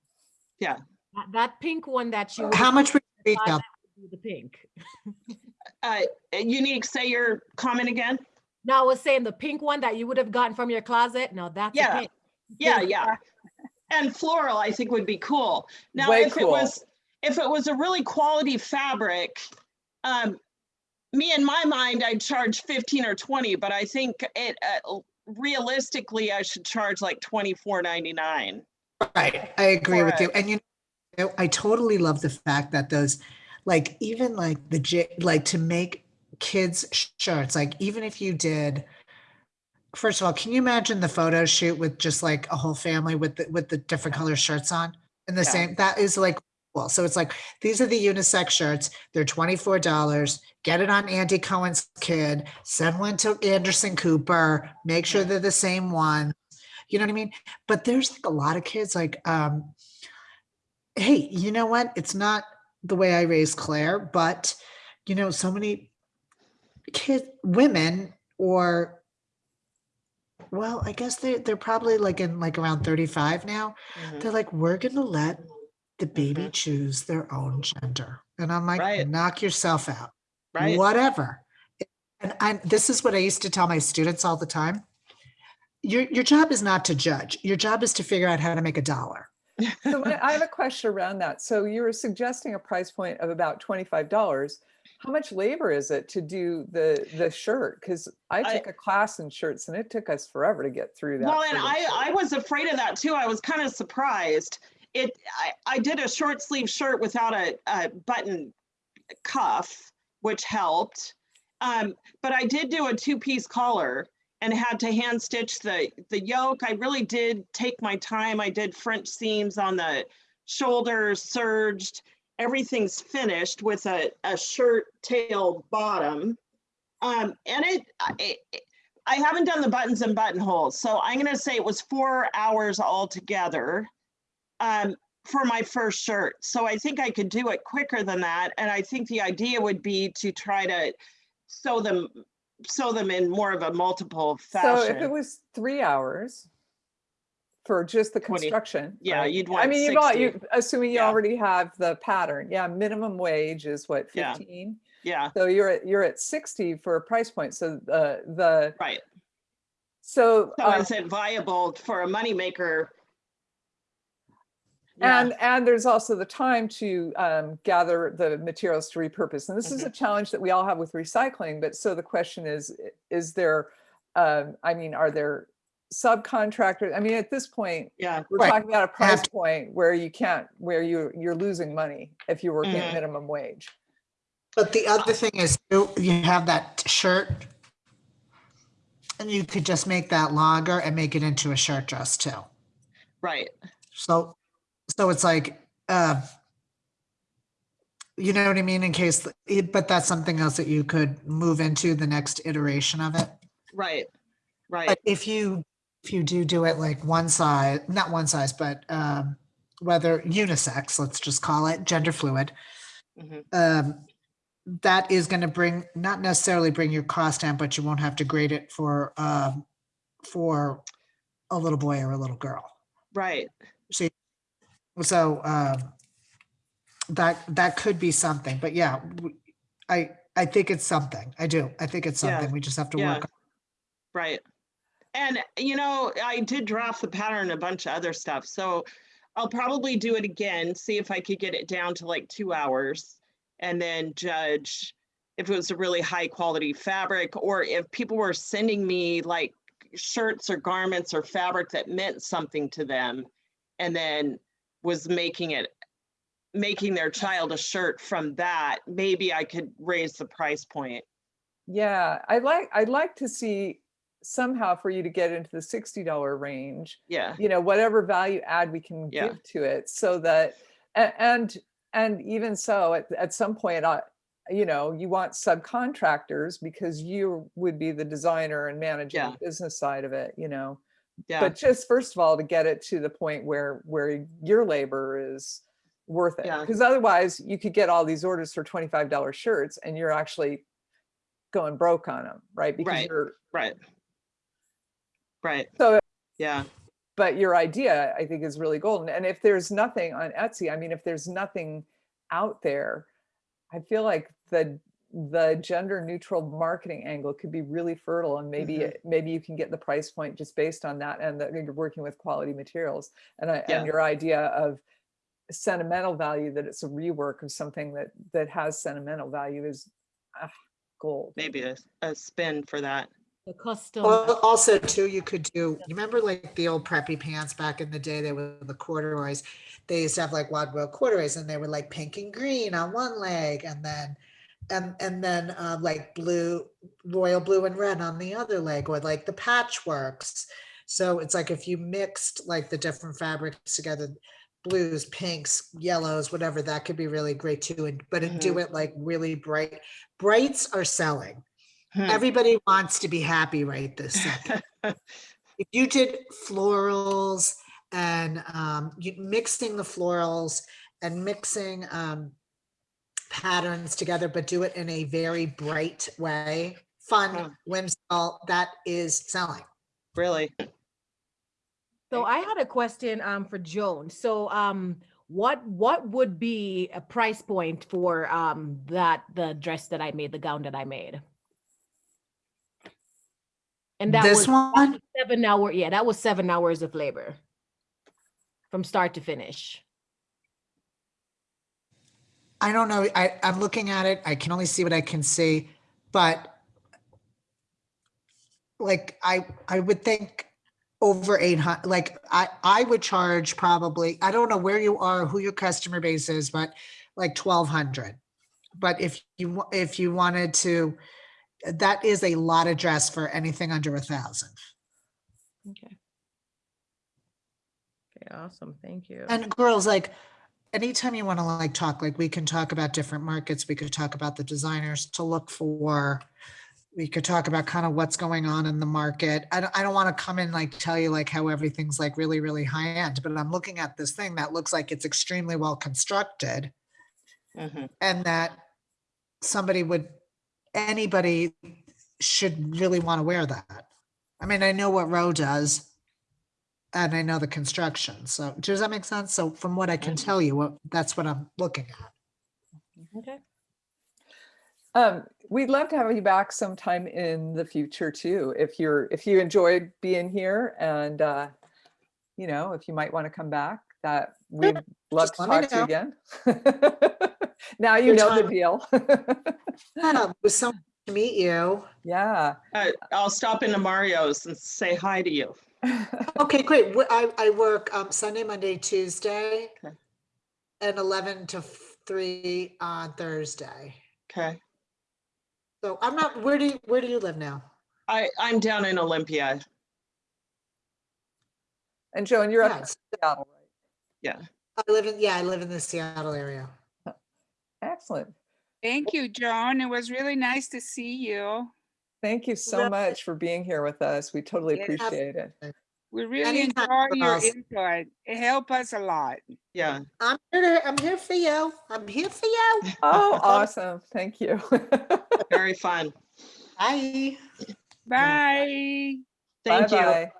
Yeah. That, that pink one that you. How much would you buy retail? would be The pink. Uh, unique, say your comment again. No, I was saying the pink one that you would have gotten from your closet. No, that's a Yeah. pink. Yeah, yeah. And floral, I think would be cool. Now, Way if it was, if it was a really quality fabric, um, me in my mind, I'd charge fifteen or twenty, but I think it, uh, realistically, I should charge like twenty-four ninety-nine. Right, I agree for with you. And you know, I totally love the fact that those like even like the j like to make kids shirts like even if you did first of all can you imagine the photo shoot with just like a whole family with the with the different color shirts on? In the Yeah. same that is like well so it's like these are the unisex shirts. They're $24 get it on andy cohen's kid. Send one to anderson cooper. Make sure they're the same one. You know what i mean? But there's like a lot of kids like um hey you know what? It's not the way i raised claire but you know so many kid women or well i guess they they're probably like in like around 35 now Mhm. they're like we're gonna let the baby Mhm. choose their own gender and i'm like Right. knock yourself out Right? whatever and I, this is what i used to tell my students all the time your your job is not to judge your job is to figure out how to make a dollar So I have a question around that. So you were suggesting a price point of about twenty-five dollars. How much labor is it to do the, the shirt? Because I I- took a class in shirts and it took us forever to get through that. Well, and I, shirt. I was afraid of that too. I was kind of surprised. It, I, I did a short sleeve shirt without a, a button cuff, which helped. Um, but I did do a two piece collar and had to hand stitch the, the yoke. I really did take my time. I did French seams on the shoulders, serged. Everything's finished with a, a shirt tail bottom. Um, and it, I- it, I haven't done the buttons and buttonholes, so I'm gonna say it was four hours altogether um, for my first shirt. So I think I could do it quicker than that, and I think the idea would be to try to sew them, sew them in more of a multiple fashion. So if it was three hours for just the 20 construction. yeah, right? you'd want. I mean, you bought, 60. you, assuming you Yeah. already have the pattern. Yeah, minimum wage is what, fifteen? Yeah, So you're at, you're at sixty for a price point. So the, the, right. so. So um, is it viable for a moneymaker? Yeah, And, and there's also the time to um, gather the materials to repurpose. And this is a challenge that we all have with recycling. But so the question is, is there, um, I mean, are there subcontractors? I mean, at this point, yeah, we're Right. talking about a have price point where you can't, where you, you're losing money if you're working at Mhm. minimum wage. But the other thing is you you have that shirt and you could just make that longer and make it into a shirt dress too. right. So, so it's like, uh, you know what I mean? In case, but that's something else that you could move into the next iteration of it. Right, right. But if you, if you do do it like one size, not one size, but, um, whether unisex, let's just call it gender fluid, Mhm. um, that is going to bring, not necessarily bring your cost down, but you won't have to grade it for, um, for a little boy or a little girl. Right. See, so, um, that, that could be something, but yeah, I I think it's something. I do. I think it's Yeah, something. We just have to yeah. work. on Right. And, you know, I did draft the pattern, a bunch of other stuff. So I'll probably do it again, see if I could get it down to like two hours and then judge if it was a really high quality fabric or if people were sending me like shirts or garments or fabric that meant something to them and then was making it making their child a shirt from that maybe i could raise the price point Yeah, I'd like, I'd like to see somehow for you to get into the $60 range. yeah you know whatever value add we can Yeah. give to it so that and and even so at, at some point I, you know you want subcontractors because you would be the designer and managing Yeah. the business side of it you know yeah but just first of all to get it to the point where where your labor is worth it Yeah. because otherwise you could get all these orders for $25 shirts and you're actually going broke on them right because Right. you're right right. So yeah. but your idea i think is really golden. And if there's nothing on etsy i mean if there's nothing out there i feel like the the gender neutral marketing angle could be really fertile and maybe Mhm. it- maybe you can get the price point just based on that and that you're working with quality materials. And I, Yeah. and your idea of sentimental value that it's a rework of something that that has sentimental value is ah, gold. Maybe a, a spin for that The custom. Well, also too, you could do, you remember like the old preppy pants back in the day, they were the corduroys. They used to have like wadwell corduroys and they were like pink and green on one leg and then, and, and then um, like blue, royal blue and red on the other leg or like the patchworks. So it's like if you mixed like the different fabrics together, blues, pinks, yellows, whatever, that could be really great too. And, but it- do it like really bright. Brights are selling. Hmm. Everybody wants to be happy right this second. if you did florals and um, you, mixing the florals and mixing um, patterns together, but do it in a very bright way, Huh. fun, whimsical, that is selling. Really? So I had a question um for Joan. So um what what would be a price point for um that the dress that I made, the gown that I made? And that This was one, seven hour, yeah, that was seven hours of labor from start to finish. I don't know. I, I'm looking at it. I can only see what I can see, but like I, I would think over 800, like I, I would charge probably, I don't know where you are, who your customer base is, but like 1200. But if you, if you wanted to, that is a lot of dress for anything under a thousand. Okay. Okay, awesome. Thank you. And girls, like, anytime you want to like talk, like we can talk about different markets, we could talk about the designers to look for. We could talk about kind of what's going on in the market. I don't, I don't want to come in like tell you like how everything's like really, really high end, but I'm looking at this thing that looks like it's extremely well constructed Mhm. and that somebody would, anybody should really want to wear that. I mean, I know what Row does. And I know the construction. So does that make sense? So from what I can Mhm. tell you, what that's what I'm looking at. Okay. Um, we'd love to have you back sometime in the future too, if you're, if you enjoyed being here and, uh, you know, if you might want to come back, that we'd love just to talk to you again. Now you Good know the deal. Yeah, it was so nice to meet you. Yeah. Uh, I'll stop into Mario's and say hi to you. Okay, great. I, I work um, Sunday, Monday, Tuesday, Okay. and 11 to 3 on Thursday. Okay. So I'm not, where do you, where do you live now? I, I'm down in Olympia. And Joan, you're up in Seattle, right? Yeah. I live in, yeah, I live in the Seattle area. Excellent. Thank you, Joan. It was really nice to see you. Thank you so much for being here with us. We totally Yes. appreciate it. We really Anytime, enjoy your girls. input. It helped us a lot. Yeah. I'm here, I'm here for you. I'm here for you. Oh, awesome. Thank you. Very fun. Bye. Bye. Thank you. Bye-bye.